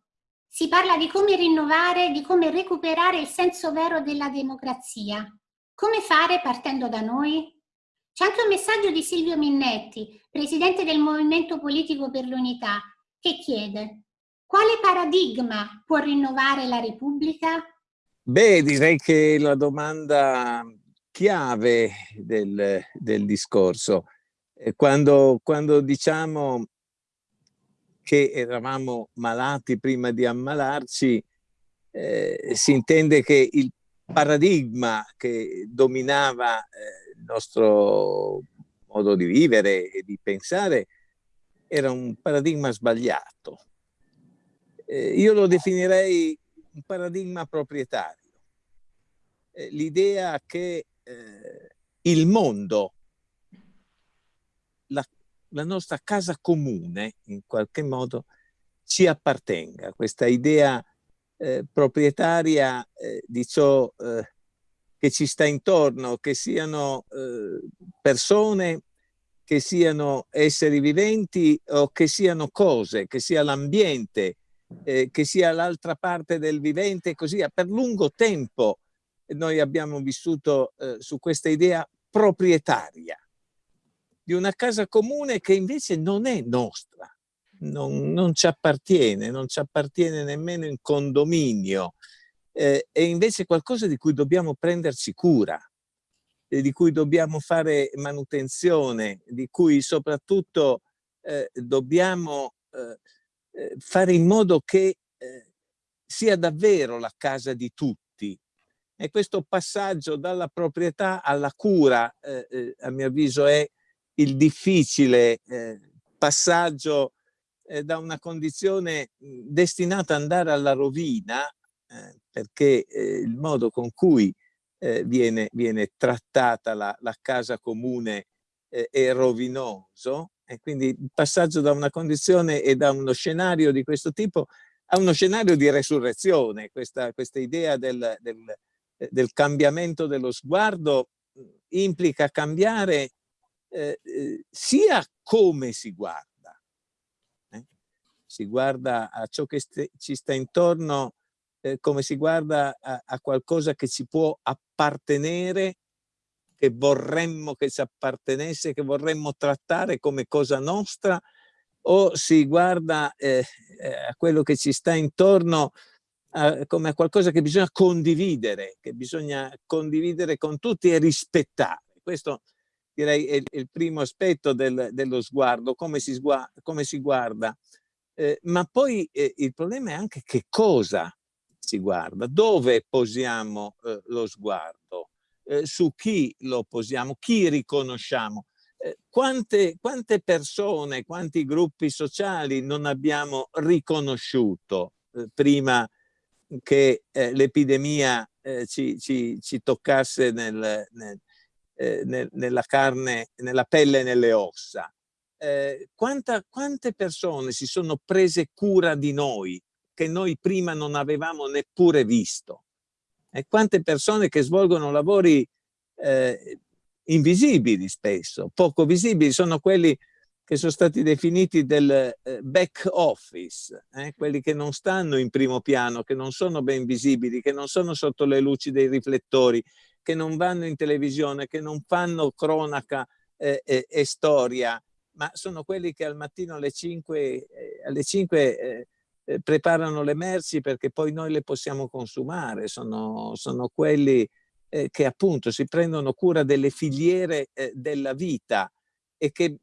Si parla di come rinnovare, di come recuperare il senso vero della democrazia. Come fare partendo da noi? C'è anche un messaggio di Silvio Minnetti, presidente del Movimento Politico per l'Unità, che chiede quale paradigma può rinnovare la Repubblica? Beh, direi che la domanda chiave del, del discorso, quando, quando diciamo che eravamo malati prima di ammalarci, eh, si intende che il paradigma che dominava eh, il nostro modo di vivere e di pensare era un paradigma sbagliato. Eh, io lo definirei un paradigma proprietario. Eh, l'idea che eh, il mondo, la la nostra casa comune in qualche modo ci appartenga, questa idea eh, proprietaria eh, di ciò eh, che ci sta intorno, che siano persone, che siano esseri viventi o che siano cose, che sia l'ambiente, eh, che sia l'altra parte del vivente e così via. Per lungo tempo noi abbiamo vissuto eh, su questa idea proprietaria di una casa comune che invece non è nostra, non, non ci appartiene, non ci appartiene nemmeno in condominio, eh, è invece qualcosa di cui dobbiamo prenderci cura, eh, di cui dobbiamo fare manutenzione, di cui soprattutto eh, dobbiamo eh, eh, fare in modo che eh, sia davvero la casa di tutti. E questo passaggio dalla proprietà alla cura, a mio avviso, è il difficile passaggio da una condizione destinata ad andare alla rovina eh, perché eh, il modo con cui eh, viene, viene, trattata la, la casa comune eh, è rovinoso e quindi il passaggio da una condizione e da uno scenario di questo tipo a uno scenario di resurrezione, questa, questa idea del, del, eh, del, cambiamento dello sguardo implica cambiare eh, sia come si guarda, si guarda a ciò che ci sta intorno eh, come si guarda a, a, qualcosa che ci può appartenere, che vorremmo che ci appartenesse, che vorremmo trattare come cosa nostra, o si guarda eh, eh a quello che ci sta intorno a, come a qualcosa che bisogna condividere, che bisogna condividere con tutti e rispettare. Questo direi è, il primo aspetto del, dello sguardo, come si, sguarda, come si guarda. Eh, ma poi eh, il problema è anche che cosa si guarda, dove posiamo eh, lo sguardo, eh, su chi lo posiamo, chi riconosciamo. Eh, quante, quante, persone, quanti gruppi sociali non abbiamo riconosciuto eh, prima che eh, l'epidemia eh, ci, ci, ci, toccasse nel, nel, nel, nella carne, nella pelle e nelle ossa. Quanta, quante persone si sono prese cura di noi che noi prima non avevamo neppure visto. E quante persone che svolgono lavori eh, invisibili spesso, poco visibili, sono quelli che sono stati definiti del eh, back office, eh, quelli che non stanno in primo piano, che non sono ben visibili, che non sono sotto le luci dei riflettori, che non vanno in televisione, che non fanno cronaca eh, e storia, ma sono quelli che al mattino alle 5, eh, alle 5 eh, preparano le merci perché poi noi le possiamo consumare, sono, sono quelli eh, che appunto si prendono cura delle filiere eh, della vita e che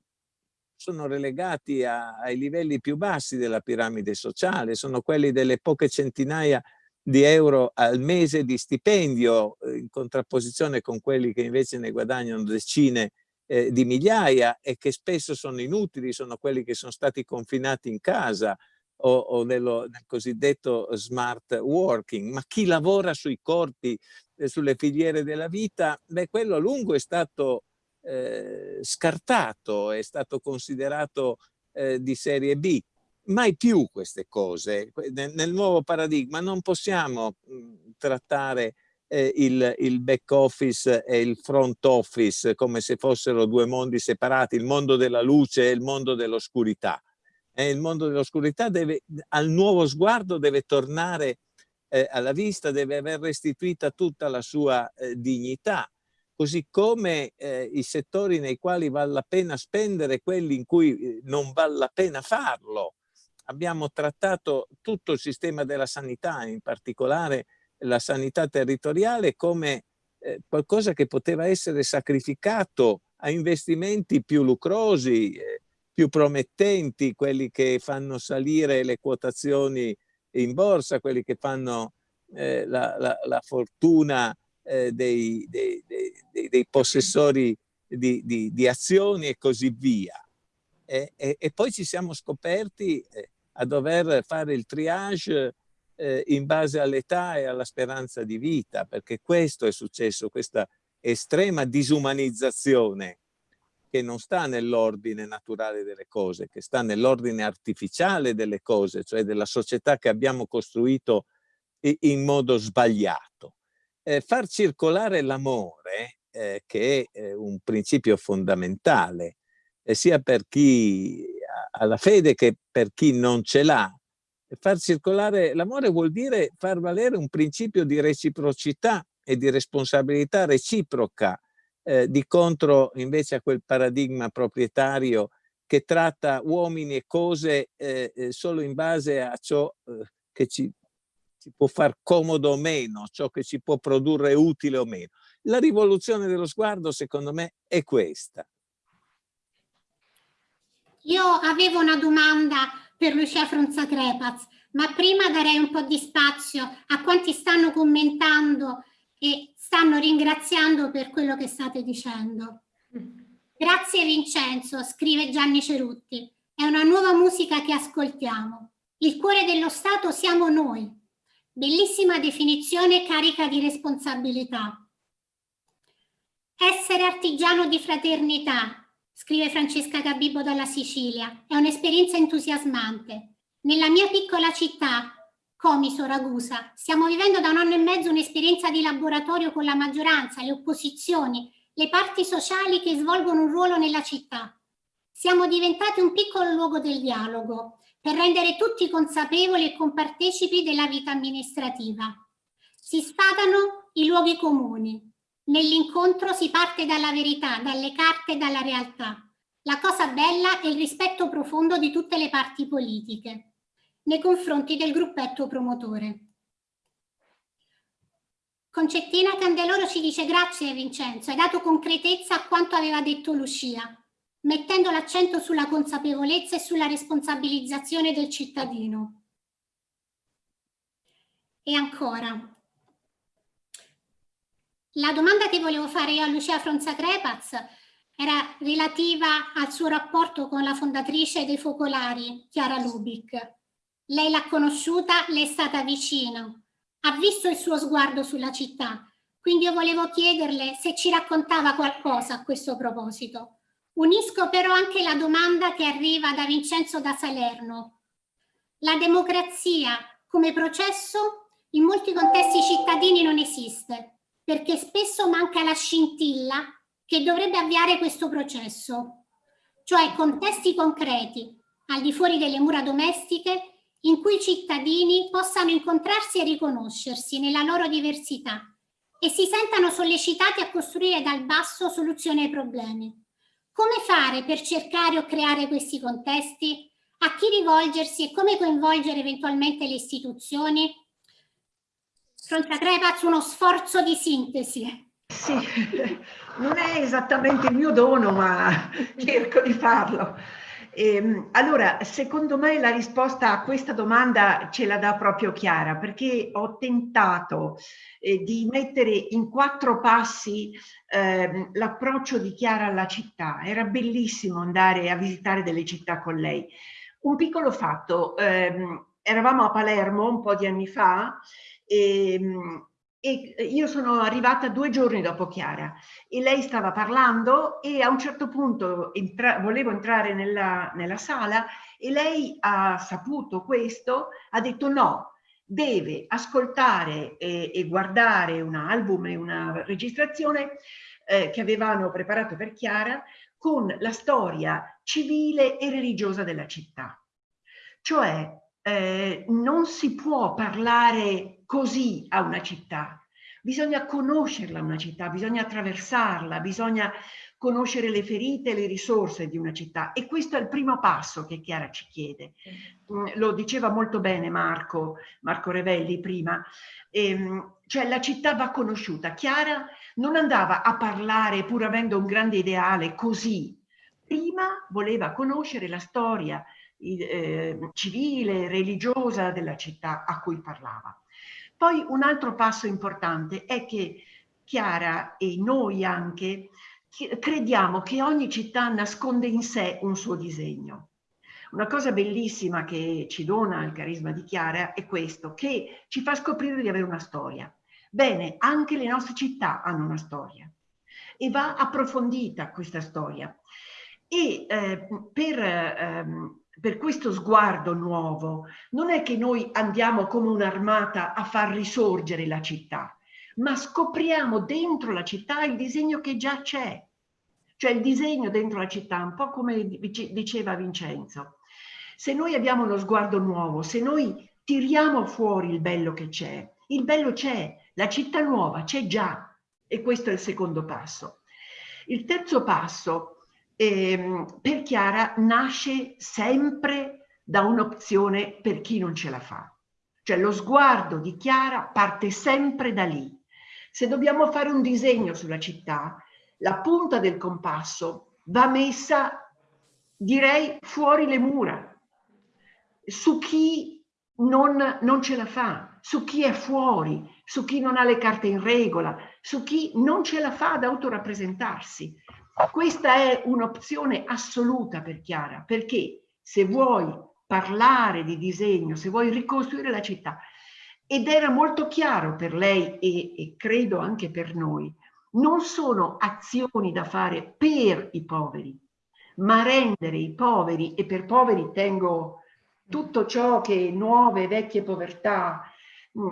sono relegati a, ai livelli più bassi della piramide sociale, sono quelli delle poche centinaia di euro al mese di stipendio eh, in contrapposizione con quelli che invece ne guadagnano decine eh, di migliaia e che spesso sono inutili, sono quelli che sono stati confinati in casa, o, o nello, nel cosiddetto smart working, ma chi lavora sui corpi, eh, sulle filiere della vita, beh, quello a lungo è stato eh, scartato, è stato considerato eh, di serie B. Mai più queste cose. Nel, nel nuovo paradigma non possiamo mh, trattare eh, il, il, back office e il front office come se fossero due mondi separati, il mondo della luce e il mondo dell'oscurità eh, il mondo dell'oscurità al nuovo sguardo deve tornare eh, alla vista, deve aver restituita tutta la sua eh, dignità, così come eh, i settori nei quali vale la pena spendere, quelli in cui eh, non vale la pena farlo. Abbiamo trattato tutto il sistema della sanità, in particolare la sanità territoriale, come eh, qualcosa che poteva essere sacrificato a investimenti più lucrosi, eh, più promettenti, quelli che fanno salire le quotazioni in borsa, quelli che fanno eh, la, la, la, fortuna eh, dei, dei, dei, dei, possessori di, di, di, azioni e così via. E, e, e poi ci siamo scoperti eh, a dover fare il triage eh, in base all'età e alla speranza di vita, perché questo è successo, questa estrema disumanizzazione che non sta nell'ordine naturale delle cose, che sta nell'ordine artificiale delle cose, cioè della società che abbiamo costruito in modo sbagliato. Eh, far circolare l'amore, eh, che è un principio fondamentale, eh, sia per chi ha la fede che per chi non ce l'ha, far circolare l'amore vuol dire far valere un principio di reciprocità e di responsabilità reciproca eh, di contro invece a quel paradigma proprietario che tratta uomini e cose eh, eh, solo in base a ciò eh, che ci, ci, può far comodo o meno, ciò che ci può produrre utile o meno. La rivoluzione dello sguardo secondo me è questa. Io avevo una domanda per Lucia Fronza Crepaz, ma prima darei un po' di spazio a quanti stanno commentando e stanno ringraziando per quello che state dicendo. Grazie Vincenzo, scrive Gianni Cerutti. È una nuova musica che ascoltiamo. Il cuore dello Stato siamo noi. Bellissima definizione carica di responsabilità. Essere artigiano di fraternità, scrive Francesca Gabibbo dalla Sicilia, è un'esperienza entusiasmante. Nella mia piccola città, Comiso, Ragusa. Stiamo vivendo da un anno e mezzo un'esperienza di laboratorio con la maggioranza, le opposizioni, le parti sociali che svolgono un ruolo nella città. Siamo diventati un piccolo luogo del dialogo per rendere tutti consapevoli e compartecipi della vita amministrativa. Si sfatano i luoghi comuni. Nell'incontro si parte dalla verità, dalle carte e dalla realtà. La cosa bella è il rispetto profondo di tutte le parti politiche nei confronti del gruppetto promotore. Concettina Candeloro ci dice grazie Vincenzo, hai dato concretezza a quanto aveva detto Lucia, mettendo l'accento sulla consapevolezza e sulla responsabilizzazione del cittadino. E ancora, la domanda che volevo fare io a Lucia Fronza Crepaz era relativa al suo rapporto con la fondatrice dei Focolari, Chiara Lubic. Lei l'ha conosciuta, le è stata vicino, ha visto il suo sguardo sulla città, quindi io volevo chiederle se ci raccontava qualcosa a questo proposito. Unisco però anche la domanda che arriva da Vincenzo da Salerno. La democrazia come processo in molti contesti cittadini non esiste, perché spesso manca la scintilla che dovrebbe avviare questo processo, cioè contesti concreti, al di fuori delle mura domestiche, in cui i cittadini possano incontrarsi e riconoscersi nella loro diversità e si sentano sollecitati a costruire dal basso soluzioni ai problemi. Come fare per cercare o creare questi contesti? A chi rivolgersi e come coinvolgere eventualmente le istituzioni? Fronte Crepaz uno sforzo di sintesi. Sì, non è esattamente il mio dono, ma cerco di farlo. Eh, allora, secondo me la risposta a questa domanda ce la dà proprio Chiara, perché ho tentato eh, di mettere in quattro passi eh, l'approccio di Chiara alla città. Era bellissimo andare a visitare delle città con lei. Un piccolo fatto, ehm, eravamo a Palermo un po' di anni fa e ehm, e io sono arrivata due giorni dopo Chiara e lei stava parlando e a un certo punto entra volevo entrare nella, nella sala e lei ha saputo questo, ha detto no, deve ascoltare e, e guardare un album e una registrazione eh, che avevano preparato per Chiara con la storia civile e religiosa della città. Cioè eh, non si può parlare così a una città, bisogna conoscerla una città, bisogna attraversarla, bisogna conoscere le ferite e le risorse di una città e questo è il primo passo che Chiara ci chiede. Mm, lo diceva molto bene Marco, Marco Revelli prima, ehm, cioè la città va conosciuta. Chiara non andava a parlare pur avendo un grande ideale così, prima voleva conoscere la storia, eh, civile, religiosa della città a cui parlava. Poi un altro passo importante è che Chiara e noi anche crediamo che ogni città nasconde in sé un suo disegno. Una cosa bellissima che ci dona il carisma di Chiara è questo, che ci fa scoprire di avere una storia. Bene, anche le nostre città hanno una storia. e va approfondita questa storia. E eh, per, ehm, per questo sguardo nuovo non è che noi andiamo come un'armata a far risorgere la città, ma scopriamo dentro la città il disegno che già c'è, cioè il disegno dentro la città, un po' come diceva Vincenzo. Se noi abbiamo uno sguardo nuovo, se noi tiriamo fuori il bello che c'è, il bello c'è, la città nuova c'è già e questo è il secondo passo. Il terzo passo eh, per Chiara nasce sempre da un'opzione per chi non ce la fa. Cioè lo sguardo di Chiara parte sempre da lì. Se dobbiamo fare un disegno sulla città, la punta del compasso va messa, direi, fuori le mura, su chi non, non ce la fa, su chi è fuori, su chi non ha le carte in regola, su chi non ce la fa ad autorappresentarsi. Questa è un'opzione assoluta per Chiara, perché se vuoi parlare di disegno, se vuoi ricostruire la città, ed era molto chiaro per lei e, e credo anche per noi, non sono azioni da fare per i poveri, ma rendere i poveri, e per poveri tengo tutto ciò che nuove, vecchie povertà,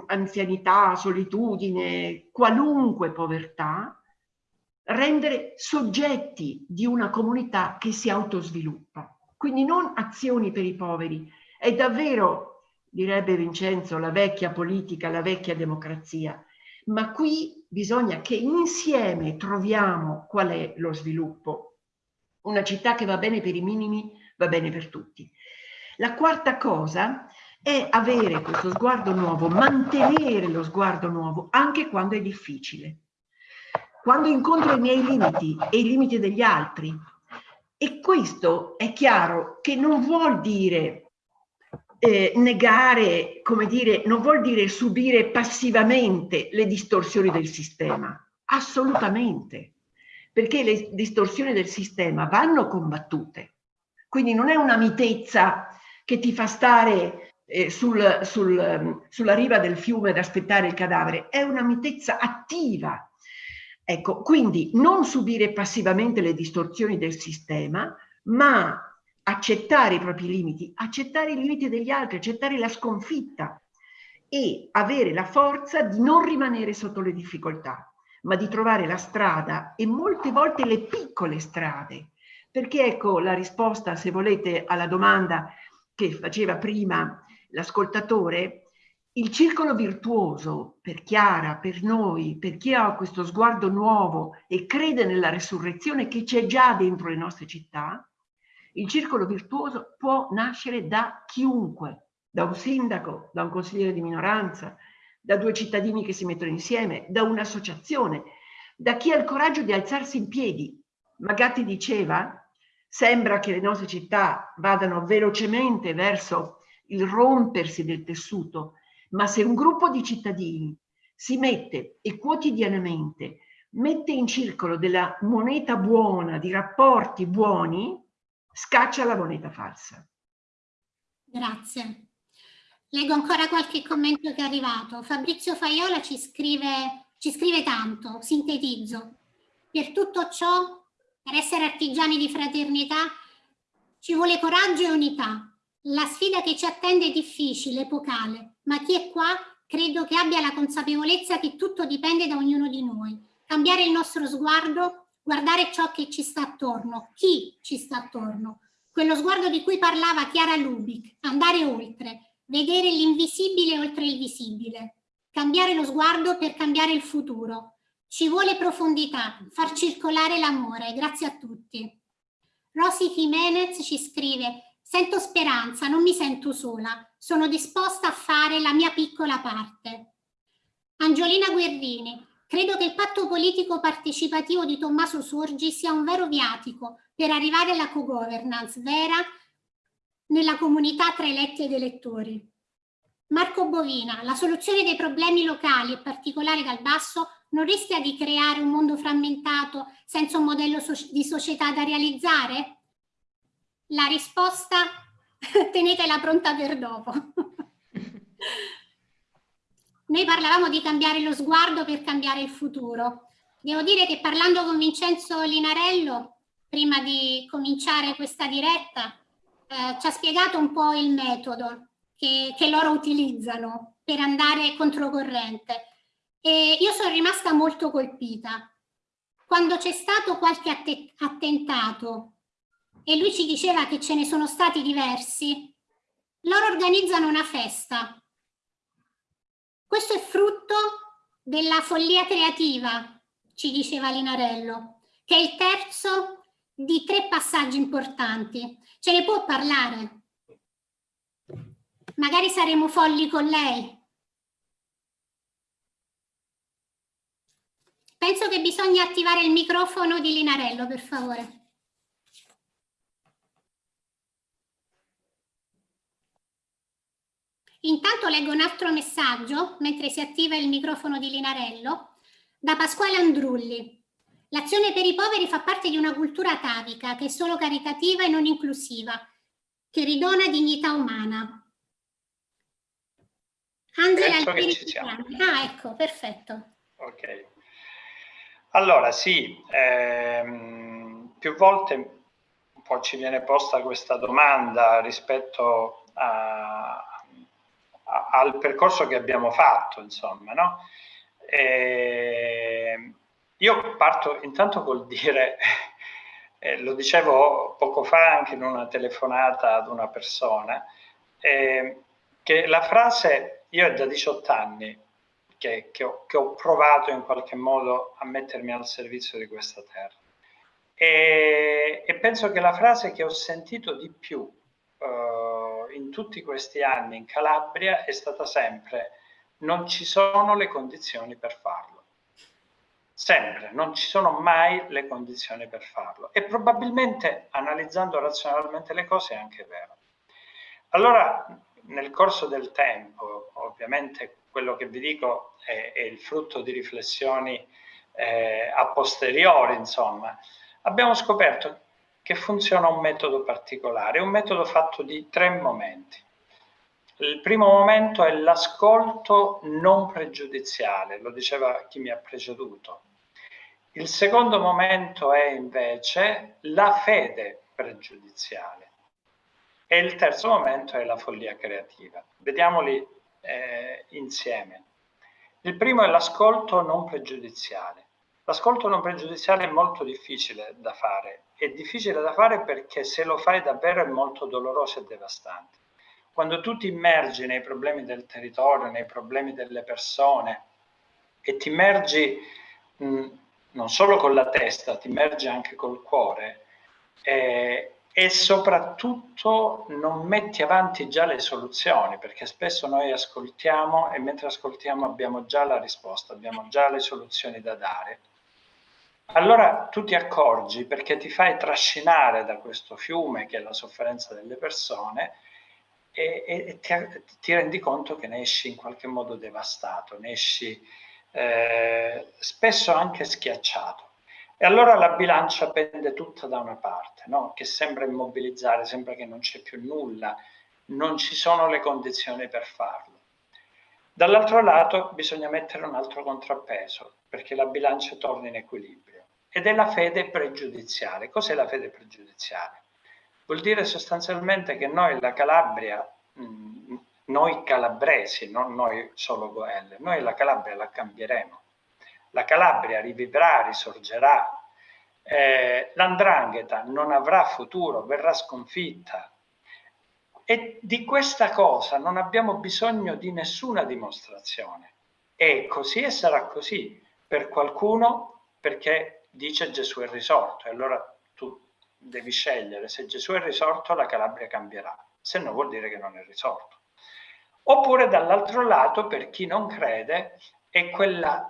anzianità, solitudine, qualunque povertà, rendere soggetti di una comunità che si autosviluppa. Quindi non azioni per i poveri, è davvero, direbbe Vincenzo, la vecchia politica, la vecchia democrazia, ma qui bisogna che insieme troviamo qual è lo sviluppo. Una città che va bene per i minimi, va bene per tutti. La quarta cosa è avere questo sguardo nuovo, mantenere lo sguardo nuovo anche quando è difficile. Quando incontro i miei limiti e i limiti degli altri. E questo è chiaro che non vuol dire eh, negare, come dire, non vuol dire subire passivamente le distorsioni del sistema, assolutamente, perché le distorsioni del sistema vanno combattute. Quindi non è una mitezza che ti fa stare eh, sul, sul, sulla riva del fiume ad aspettare il cadavere, è una mitezza attiva. Ecco, quindi non subire passivamente le distorsioni del sistema, ma accettare i propri limiti, accettare i limiti degli altri, accettare la sconfitta e avere la forza di non rimanere sotto le difficoltà, ma di trovare la strada e molte volte le piccole strade. Perché ecco la risposta, se volete, alla domanda che faceva prima l'ascoltatore, il circolo virtuoso per Chiara, per noi, per chi ha questo sguardo nuovo e crede nella resurrezione che c'è già dentro le nostre città, il circolo virtuoso può nascere da chiunque, da un sindaco, da un consigliere di minoranza, da due cittadini che si mettono insieme, da un'associazione, da chi ha il coraggio di alzarsi in piedi. Magatti diceva, sembra che le nostre città vadano velocemente verso il rompersi del tessuto, ma se un gruppo di cittadini si mette e quotidianamente mette in circolo della moneta buona, di rapporti buoni, scaccia la moneta falsa. Grazie. Leggo ancora qualche commento che è arrivato. Fabrizio Faiola ci scrive, ci scrive tanto, sintetizzo. Per tutto ciò, per essere artigiani di fraternità, ci vuole coraggio e unità. La sfida che ci attende è difficile, epocale, ma chi è qua credo che abbia la consapevolezza che tutto dipende da ognuno di noi. Cambiare il nostro sguardo guardare ciò che ci sta attorno, chi ci sta attorno, quello sguardo di cui parlava Chiara Lubic, andare oltre, vedere l'invisibile oltre il visibile, cambiare lo sguardo per cambiare il futuro. Ci vuole profondità, far circolare l'amore, grazie a tutti. Rosy Jimenez ci scrive, sento speranza, non mi sento sola, sono disposta a fare la mia piccola parte. Angiolina Guerrini, Credo che il patto politico partecipativo di Tommaso Sorgi sia un vero viatico per arrivare alla co-governance vera nella comunità tra eletti ed elettori. Marco Bovina, la soluzione dei problemi locali, in particolare dal basso, non rischia di creare un mondo frammentato senza un modello di società da realizzare? La risposta tenetela pronta per dopo. Noi parlavamo di cambiare lo sguardo per cambiare il futuro. Devo dire che parlando con Vincenzo Linarello, prima di cominciare questa diretta, eh, ci ha spiegato un po' il metodo che, che loro utilizzano per andare controcorrente. E io sono rimasta molto colpita. Quando c'è stato qualche attentato e lui ci diceva che ce ne sono stati diversi, loro organizzano una festa. Questo è frutto della follia creativa, ci diceva Linarello, che è il terzo di tre passaggi importanti. Ce ne può parlare? Magari saremo folli con lei. Penso che bisogna attivare il microfono di Linarello, per favore. Intanto leggo un altro messaggio, mentre si attiva il microfono di Linarello, da Pasquale Andrulli. L'azione per i poveri fa parte di una cultura atavica che è solo caritativa e non inclusiva, che ridona dignità umana. Angela Ah, ecco, perfetto. Ok. Allora, sì, ehm, più volte un po' ci viene posta questa domanda rispetto a, al percorso che abbiamo fatto, insomma, no? E io parto intanto col dire, eh, lo dicevo poco fa anche in una telefonata ad una persona, eh, che la frase, io è da 18 anni che, che, ho, che, ho, provato in qualche modo a mettermi al servizio di questa terra. E, e penso che la frase che ho sentito di più uh, in tutti questi anni in Calabria è stata sempre non ci sono le condizioni per farlo. Sempre, non ci sono mai le condizioni per farlo. E probabilmente, analizzando razionalmente le cose, è anche vero. Allora, nel corso del tempo, ovviamente quello che vi dico è, è il frutto di riflessioni eh, a posteriori, insomma, abbiamo scoperto che funziona un metodo particolare, un metodo fatto di tre momenti. Il primo momento è l'ascolto non pregiudiziale, lo diceva chi mi ha preceduto. Il secondo momento è invece la fede pregiudiziale. E il terzo momento è la follia creativa. Vediamoli eh, insieme. Il primo è l'ascolto non pregiudiziale. L'ascolto non pregiudiziale è molto difficile da fare. È difficile da fare perché se lo fai davvero è molto doloroso e devastante. Quando tu ti immergi nei problemi del territorio, nei problemi delle persone e ti immergi mh, non solo con la testa, ti immergi anche col cuore eh, e soprattutto non metti avanti già le soluzioni, perché spesso noi ascoltiamo e mentre ascoltiamo abbiamo già la risposta, abbiamo già le soluzioni da dare. Allora tu ti accorgi perché ti fai trascinare da questo fiume che è la sofferenza delle persone e, e ti, ti, rendi conto che ne esci in qualche modo devastato, ne esci eh, spesso anche schiacciato. E allora la bilancia pende tutta da una parte, no? che sembra immobilizzare, sembra che non c'è più nulla, non ci sono le condizioni per farlo. Dall'altro lato bisogna mettere un altro contrappeso perché la bilancia torni in equilibrio ed è la fede pregiudiziale. Cos'è la fede pregiudiziale? Vuol dire sostanzialmente che noi la Calabria, mh, noi calabresi, non noi solo Goelle, noi la Calabria la cambieremo. La Calabria rivivrà, risorgerà, eh, l'andrangheta non avrà futuro, verrà sconfitta. E di questa cosa non abbiamo bisogno di nessuna dimostrazione. E così e sarà così. Per qualcuno perché dice Gesù è risorto. E allora devi scegliere se Gesù è risorto la Calabria cambierà, se no vuol dire che non è risorto. Oppure dall'altro lato, per chi non crede, è quella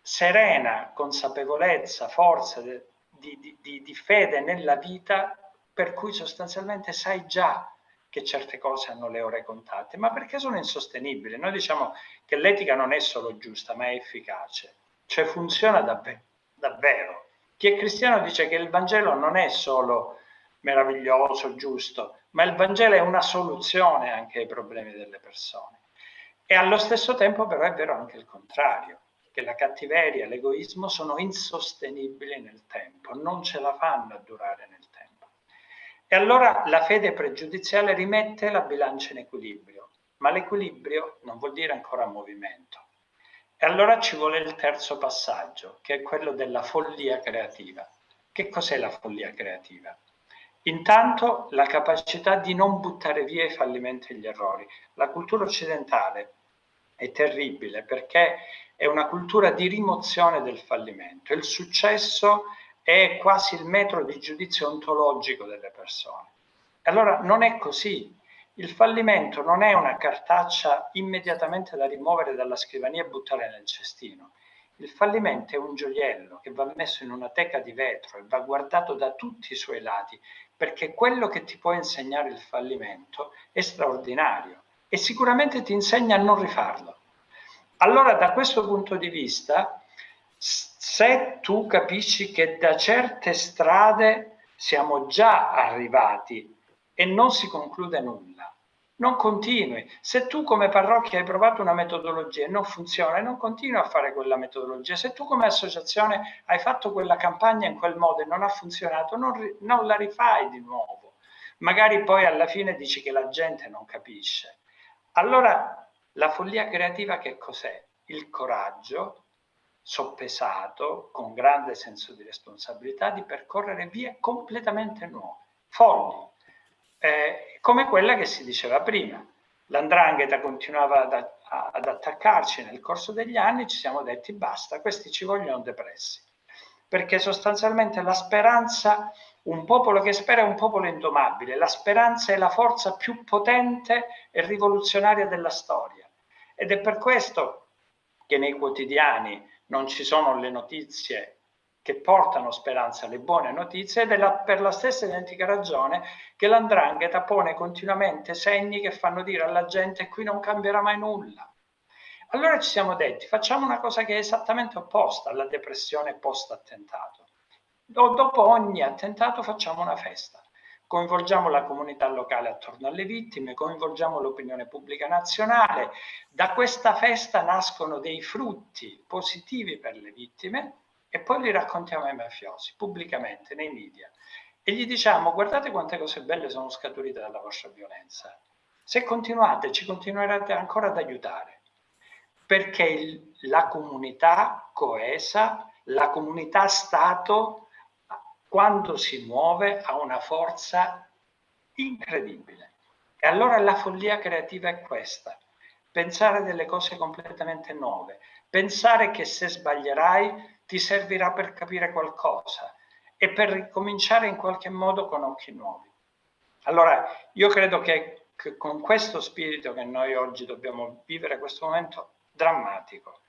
serena consapevolezza, forza di, di, di, di fede nella vita per cui sostanzialmente sai già che certe cose hanno le ore contate, ma perché sono insostenibili. Noi diciamo che l'etica non è solo giusta, ma è efficace, cioè funziona davvero. Davvero. Chi è cristiano dice che il Vangelo non è solo meraviglioso, giusto, ma il Vangelo è una soluzione anche ai problemi delle persone. E allo stesso tempo però è vero anche il contrario. che la cattiveria l'egoismo sono insostenibili nel tempo, non ce la fanno a durare nel tempo. E allora la fede pregiudiziale rimette la bilancia in equilibrio, ma l'equilibrio non vuol dire ancora movimento. E allora ci vuole il terzo passaggio, che è quello della follia creativa. Che cos'è la follia creativa? Intanto la capacità di non buttare via i fallimenti e gli errori. La cultura occidentale è terribile perché è una cultura di rimozione del fallimento. Il successo è quasi il metro di giudizio ontologico delle persone. Allora non è così. Il fallimento non è una cartaccia immediatamente da rimuovere dalla scrivania e buttare nel cestino. Il fallimento è un gioiello che va messo in una teca di vetro e va guardato da tutti i suoi lati, perché quello che ti può insegnare il fallimento è straordinario e sicuramente ti insegna a non rifarlo. Allora da questo punto di vista, se tu capisci che da certe strade siamo già arrivati e non si conclude nulla, non continui. Se tu come parrocchia hai provato una metodologia e non funziona, non continui a fare quella metodologia. Se tu come associazione hai fatto quella campagna in quel modo e non ha funzionato, non, non la rifai di nuovo. Magari poi alla fine dici che la gente non capisce. Allora la follia creativa che cos'è? Il coraggio soppesato, con grande senso di responsabilità, di percorrere vie completamente nuove, folli, eh, come quella che si diceva prima. L'andrangheta continuava ad, ad, attaccarci nel corso degli anni, ci siamo detti basta, questi ci vogliono depressi. Perché sostanzialmente la speranza, un popolo che spera è un popolo indomabile, la speranza è la forza più potente e rivoluzionaria della storia. Ed è per questo che nei quotidiani non ci sono le notizie che portano speranza alle buone notizie ed è la, per la stessa identica ragione che l'andrangheta pone continuamente segni che fanno dire alla gente qui non cambierà mai nulla. Allora ci siamo detti facciamo una cosa che è esattamente opposta alla depressione post-attentato. Dopo ogni attentato facciamo una festa coinvolgiamo la comunità locale attorno alle vittime, coinvolgiamo l'opinione pubblica nazionale. Da questa festa nascono dei frutti positivi per le vittime e poi li raccontiamo ai mafiosi pubblicamente nei media e gli diciamo guardate quante cose belle sono scaturite dalla vostra violenza. Se continuate ci continuerete ancora ad aiutare perché il, la comunità coesa, la comunità Stato, quando si muove ha una forza incredibile. E allora la follia creativa è questa, pensare delle cose completamente nuove, pensare che se sbaglierai ti servirà per capire qualcosa e per ricominciare in qualche modo con occhi nuovi. Allora, io credo che, che con questo spirito che noi oggi dobbiamo vivere questo momento drammatico,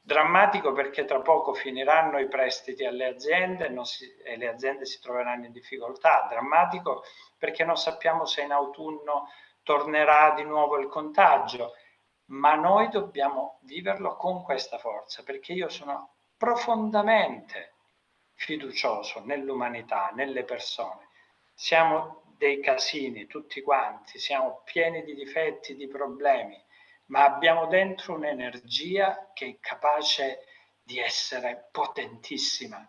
drammatico perché tra poco finiranno i prestiti alle aziende si, e le aziende si troveranno in difficoltà, drammatico perché non sappiamo se in autunno tornerà di nuovo il contagio, ma noi dobbiamo viverlo con questa forza perché io sono profondamente fiducioso nell'umanità, nelle persone. Siamo dei casini tutti quanti, siamo pieni di difetti, di problemi, ma abbiamo dentro un'energia che è capace di essere potentissima.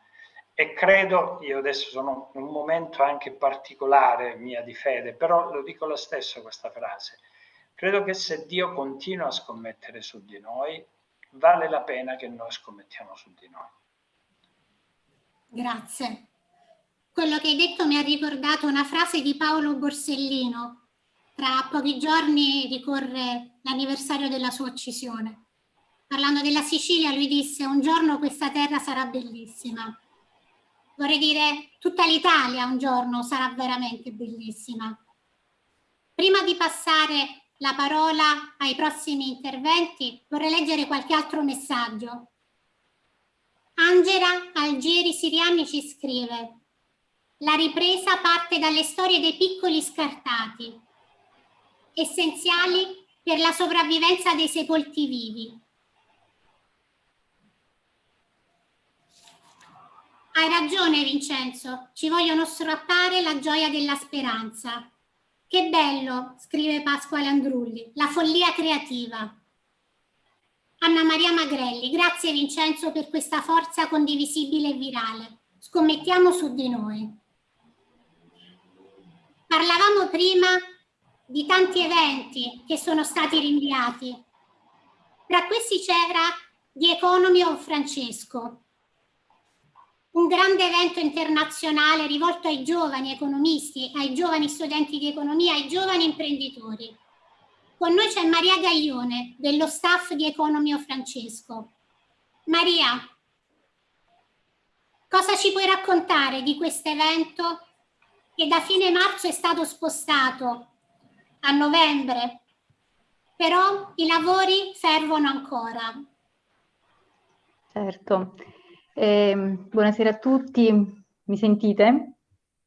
E credo, io adesso sono in un momento anche particolare mia di fede, però lo dico lo stesso questa frase, credo che se Dio continua a scommettere su di noi, vale la pena che noi scommettiamo su di noi. Grazie. Quello che hai detto mi ha ricordato una frase di Paolo Borsellino. Tra pochi giorni ricorre l'anniversario della sua uccisione. Parlando della Sicilia, lui disse un giorno questa terra sarà bellissima. Vorrei dire tutta l'Italia un giorno sarà veramente bellissima. Prima di passare la parola ai prossimi interventi, vorrei leggere qualche altro messaggio. Angela Algieri Siriani ci scrive La ripresa parte dalle storie dei piccoli scartati, essenziali per la sopravvivenza dei sepolti vivi. Hai ragione Vincenzo, ci vogliono strappare la gioia della speranza. Che bello, scrive Pasquale Andrulli, la follia creativa. Anna Maria Magrelli, grazie Vincenzo per questa forza condivisibile e virale. Scommettiamo su di noi. Parlavamo prima di tanti eventi che sono stati rinviati. Tra questi c'era The Economy of Francesco, un grande evento internazionale rivolto ai giovani economisti, ai giovani studenti di economia, ai giovani imprenditori. Con noi c'è Maria Gaglione, dello staff di Economio Francesco. Maria, cosa ci puoi raccontare di questo evento che da fine marzo è stato spostato a novembre, però i lavori servono ancora. Certo, eh, buonasera a tutti, mi sentite?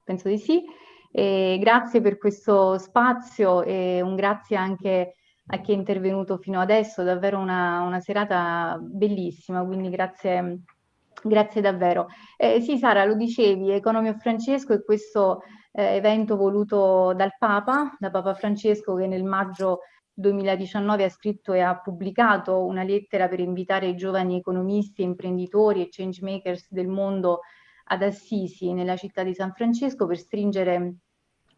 Penso di sì. Eh, grazie per questo spazio e un grazie anche a chi è intervenuto fino adesso, davvero una, una serata bellissima, quindi grazie, grazie davvero. Eh, sì Sara, lo dicevi, Economio Francesco è questo eh, evento voluto dal Papa, da Papa Francesco che nel maggio 2019 ha scritto e ha pubblicato una lettera per invitare i giovani economisti, imprenditori e change makers del mondo ad Assisi, nella città di San Francesco, per stringere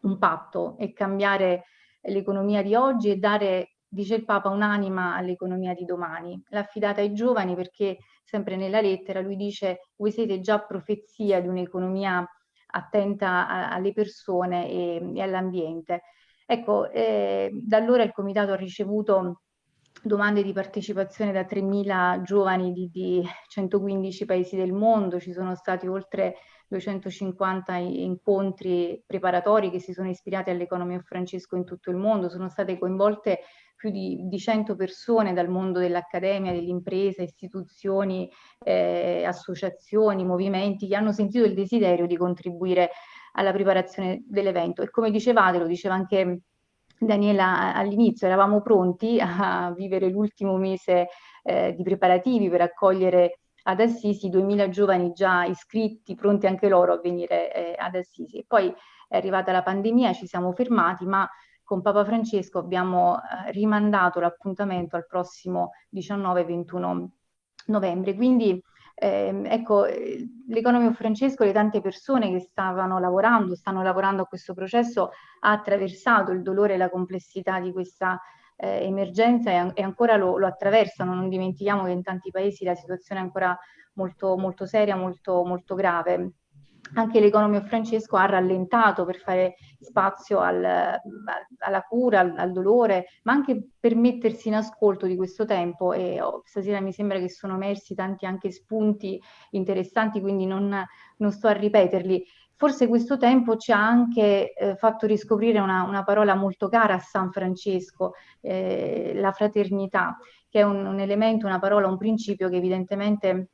un patto e cambiare l'economia di oggi e dare, dice il Papa, un'anima all'economia di domani. L'ha affidata ai giovani perché, sempre nella lettera, lui dice voi siete già profezia di un'economia attenta alle persone e all'ambiente. Ecco, eh, da allora il Comitato ha ricevuto domande di partecipazione da 3.000 giovani di, di 115 paesi del mondo, ci sono stati oltre 250 incontri preparatori che si sono ispirati all'economia Francesco in tutto il mondo, sono state coinvolte più di, di 100 persone dal mondo dell'accademia, dell'impresa, istituzioni, eh, associazioni, movimenti che hanno sentito il desiderio di contribuire alla preparazione dell'evento. E come dicevate, lo diceva anche Daniela all'inizio, eravamo pronti a vivere l'ultimo mese eh, di preparativi per accogliere ad Assisi 2000 giovani già iscritti, pronti anche loro a venire eh, ad Assisi. Poi è arrivata la pandemia, ci siamo fermati, ma con Papa Francesco abbiamo eh, rimandato l'appuntamento al prossimo 19-21 novembre. Quindi eh, ecco, l'economia Francesco, le tante persone che stavano lavorando, stanno lavorando a questo processo, ha attraversato il dolore e la complessità di questa eh, emergenza e, e ancora lo, lo, attraversano. Non dimentichiamo che in tanti paesi la situazione è ancora molto, molto seria, molto, molto grave anche l'economia Francesco ha rallentato per fare spazio al, alla cura, al, al, dolore, ma anche per mettersi in ascolto di questo tempo e oh, stasera mi sembra che sono emersi tanti anche spunti interessanti, quindi non, non sto a ripeterli. Forse questo tempo ci ha anche eh, fatto riscoprire una, una, parola molto cara a San Francesco, eh, la fraternità, che è un, un elemento, una parola, un principio che evidentemente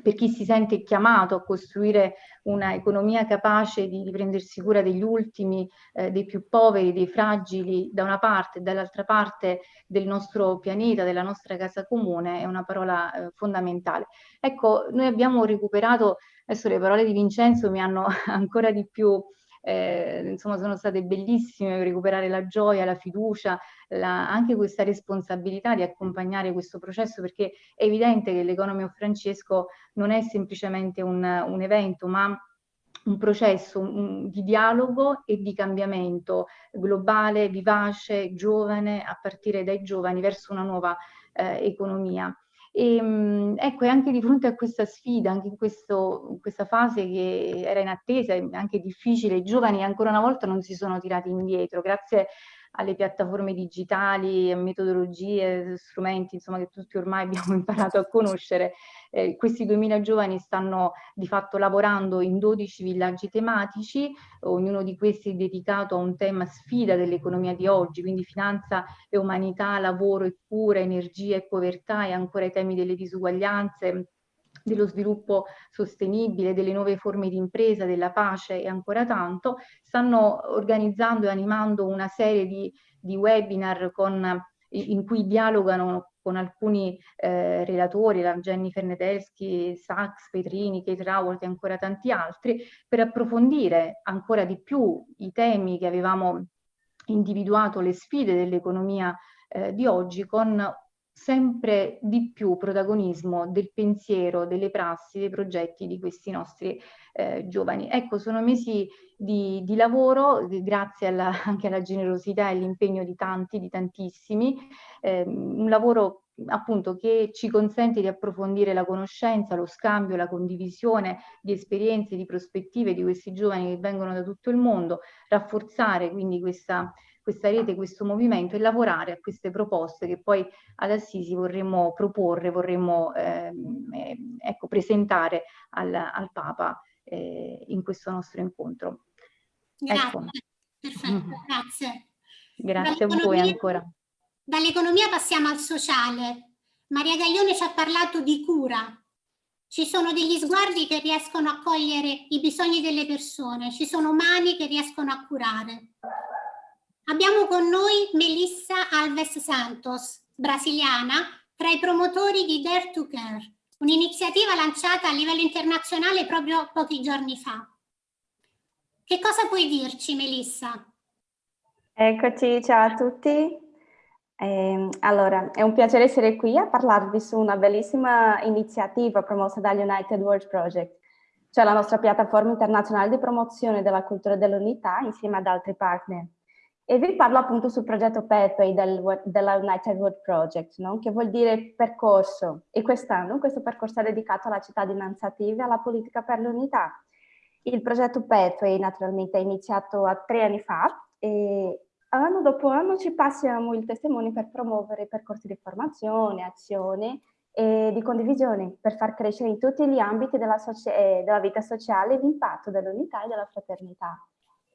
per chi si sente chiamato a costruire una economia capace di, di prendersi cura degli ultimi, eh, dei più poveri, dei fragili da una parte e dall'altra parte del nostro pianeta, della nostra casa comune, è una parola eh, fondamentale. Ecco, noi abbiamo recuperato, adesso le parole di Vincenzo mi hanno ancora di più eh, insomma sono state bellissime per recuperare la gioia, la fiducia, la, anche questa responsabilità di accompagnare questo processo perché è evidente che l'Economy of Francesco non è semplicemente un, un evento ma un processo un, di dialogo e di cambiamento globale, vivace, giovane, a partire dai giovani verso una nuova eh, economia. E, ehm, ecco, e anche di fronte a questa sfida, anche in, questo, in questa fase che era in attesa, anche difficile, i giovani ancora una volta non si sono tirati indietro, grazie alle piattaforme digitali, metodologie, strumenti, insomma, che tutti ormai abbiamo imparato a conoscere. Eh, questi 2000 giovani stanno di fatto lavorando in 12 villaggi tematici, ognuno di questi è dedicato a un tema sfida dell'economia di oggi, quindi finanza e umanità, lavoro e cura, energia e povertà e ancora i temi delle disuguaglianze, dello sviluppo sostenibile, delle nuove forme di impresa, della pace e ancora tanto, stanno organizzando e animando una serie di, di webinar con, in cui dialogano con alcuni eh, relatori, la Jennifer Nedelsky, Sachs, Petrini, Kate Raworth e ancora tanti altri, per approfondire ancora di più i temi che avevamo individuato, le sfide dell'economia eh, di oggi con sempre di più protagonismo del pensiero, delle prassi, dei progetti di questi nostri eh, giovani. Ecco, sono mesi di, di lavoro, grazie alla, anche alla generosità e all'impegno di tanti, di tantissimi, eh, un lavoro appunto che ci consente di approfondire la conoscenza, lo scambio, la condivisione di esperienze, di prospettive di questi giovani che vengono da tutto il mondo, rafforzare quindi questa, questa rete, questo movimento e lavorare a queste proposte che poi ad Assisi vorremmo proporre, vorremmo ehm, eh, ecco, presentare al, al Papa eh, in questo nostro incontro. Grazie, ecco. perfetto, mm. grazie. Grazie a voi ancora. Dall'economia passiamo al sociale. Maria Gaglione ci ha parlato di cura. Ci sono degli sguardi che riescono a cogliere i bisogni delle persone, ci sono mani che riescono a curare. Abbiamo con noi Melissa Alves Santos, brasiliana, tra i promotori di Dare to Care, un'iniziativa lanciata a livello internazionale proprio pochi giorni fa. Che cosa puoi dirci, Melissa? Eccoci, ciao a tutti. Eh, allora, è un piacere essere qui a parlarvi su una bellissima iniziativa promossa dall'United World Project, cioè la nostra piattaforma internazionale di promozione della cultura dell'unità insieme ad altri partner. E vi parlo appunto sul progetto Pathway del, della United World Project, no? che vuol dire percorso. E quest'anno questo percorso è dedicato alla cittadinanza attiva e alla politica per l'unità. Il progetto Pathway naturalmente è iniziato tre anni fa e anno dopo anno ci passiamo il testimone per promuovere percorsi di formazione, azione e di condivisione per far crescere in tutti gli ambiti della, eh, della vita sociale l'impatto dell'unità e della fraternità.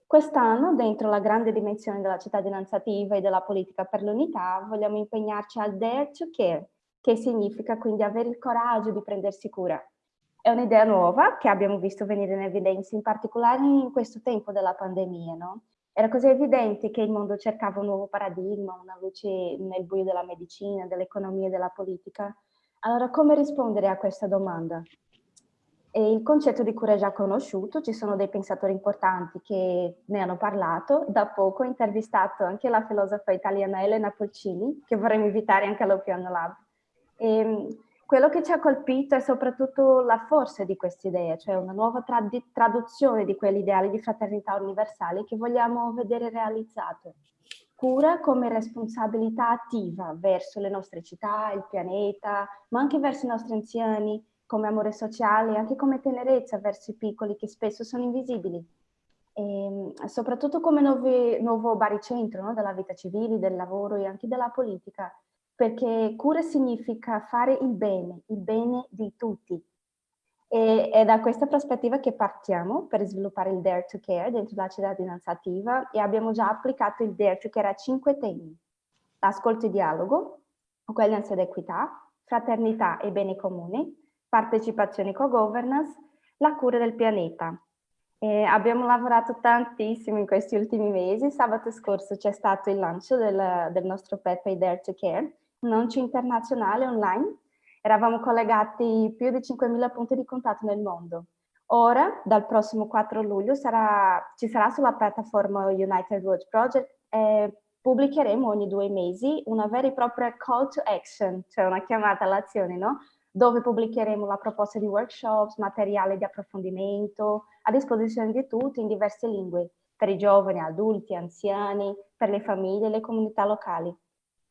Quest'anno, dentro la grande dimensione della cittadinanza attiva e della politica per l'unità, vogliamo impegnarci al Dare to Care, che significa quindi avere il coraggio di prendersi cura. È un'idea nuova che abbiamo visto venire in evidenza, in particolare in questo tempo della pandemia, no? Era così evidente che il mondo cercava un nuovo paradigma, una luce nel buio della medicina, dell'economia e della politica. Allora, come rispondere a questa domanda? E il concetto di cura è già conosciuto, ci sono dei pensatori importanti che ne hanno parlato. Da poco ho intervistato anche la filosofa italiana Elena Polcini, che vorremmo invitare anche all'Opiano Lab. E, quello che ci ha colpito è soprattutto la forza di questa idea, cioè una nuova trad traduzione di quell'ideale di fraternità universale che vogliamo vedere realizzato. Cura come responsabilità attiva verso le nostre città, il pianeta, ma anche verso i nostri anziani, come amore sociale, anche come tenerezza verso i piccoli che spesso sono invisibili. E soprattutto come nuove, nuovo baricentro no? della vita civile, del lavoro e anche della polica perché cura significa fare il bene, il bene di tutti. E è da questa prospettiva che partiamo per sviluppare il Dare to Care dentro la cittadinanza attiva e abbiamo già applicato il Dare to Care a cinque temi. L'ascolto e dialogo, uguaglianza ed equità, fraternità e bene comune, partecipazione e co-governance, la cura del pianeta. E abbiamo lavorato tantissimo in questi ultimi mesi. Sabato scorso c'è stato il lancio del, del nostro Pathway Dare to Care un lancio internazionale online. Eravamo collegati più di 5.000 punti di contatto nel mondo. Ora, dal prossimo 4 luglio, sarà, ci sarà sulla piattaforma United World Project e pubblicheremo ogni due mesi una vera e propria call to action, cioè una chiamata all'azione, no? Dove pubblicheremo la proposta di workshops, materiale di approfondimento a disposizione di tutti in diverse lingue, per i giovani, adulti, anziani, per le famiglie e le comunità locali.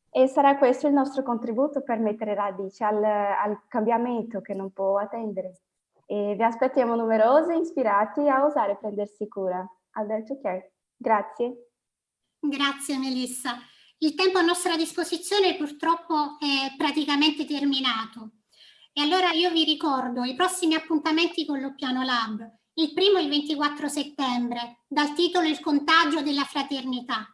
E sarà questo il nostro contributo per mettere radici al, al cambiamento che non può attendere. E vi aspettiamo numerosi ispirati a osare prendersi cura. Alberto Care. Grazie. Grazie Melissa. Il tempo a nostra disposizione purtroppo è praticamente terminato. E allora io vi ricordo i prossimi appuntamenti con l'Oppiano Lab. Il primo il 24 settembre, dal titolo Il contagio della fraternità.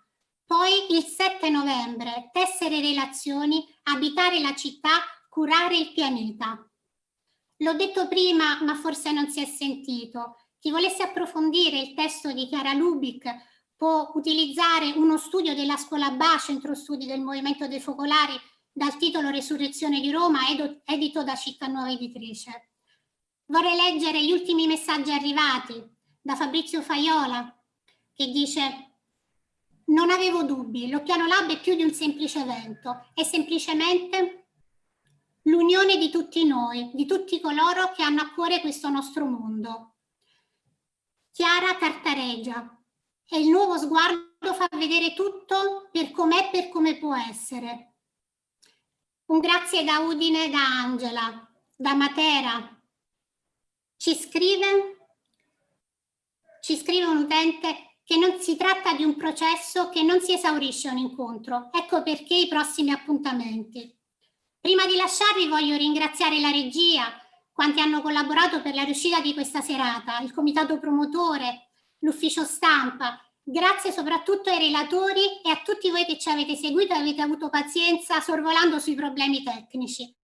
Poi il 7 novembre, tessere relazioni, abitare la città, curare il pianeta. L'ho detto prima, ma forse non si è sentito. Chi volesse approfondire il testo di Chiara Lubic può utilizzare uno studio della scuola BA, Centro Studi del Movimento dei Focolari, dal titolo Resurrezione di Roma, edito da Città Nuova Editrice. Vorrei leggere gli ultimi messaggi arrivati da Fabrizio Faiola, che dice non avevo dubbi, l'Occhiano Lab è più di un semplice evento, è semplicemente l'unione di tutti noi, di tutti coloro che hanno a cuore questo nostro mondo. Chiara Tartareggia e il nuovo sguardo fa vedere tutto per com'è per come può essere. Un grazie da Udine da Angela, da Matera. Ci scrive, ci scrive un utente che non si tratta di un processo che non si esaurisce un incontro. Ecco perché i prossimi appuntamenti. Prima di lasciarvi voglio ringraziare la regia, quanti hanno collaborato per la riuscita di questa serata, il comitato promotore, l'ufficio stampa. Grazie soprattutto ai relatori e a tutti voi che ci avete seguito e avete avuto pazienza sorvolando sui problemi tecnici.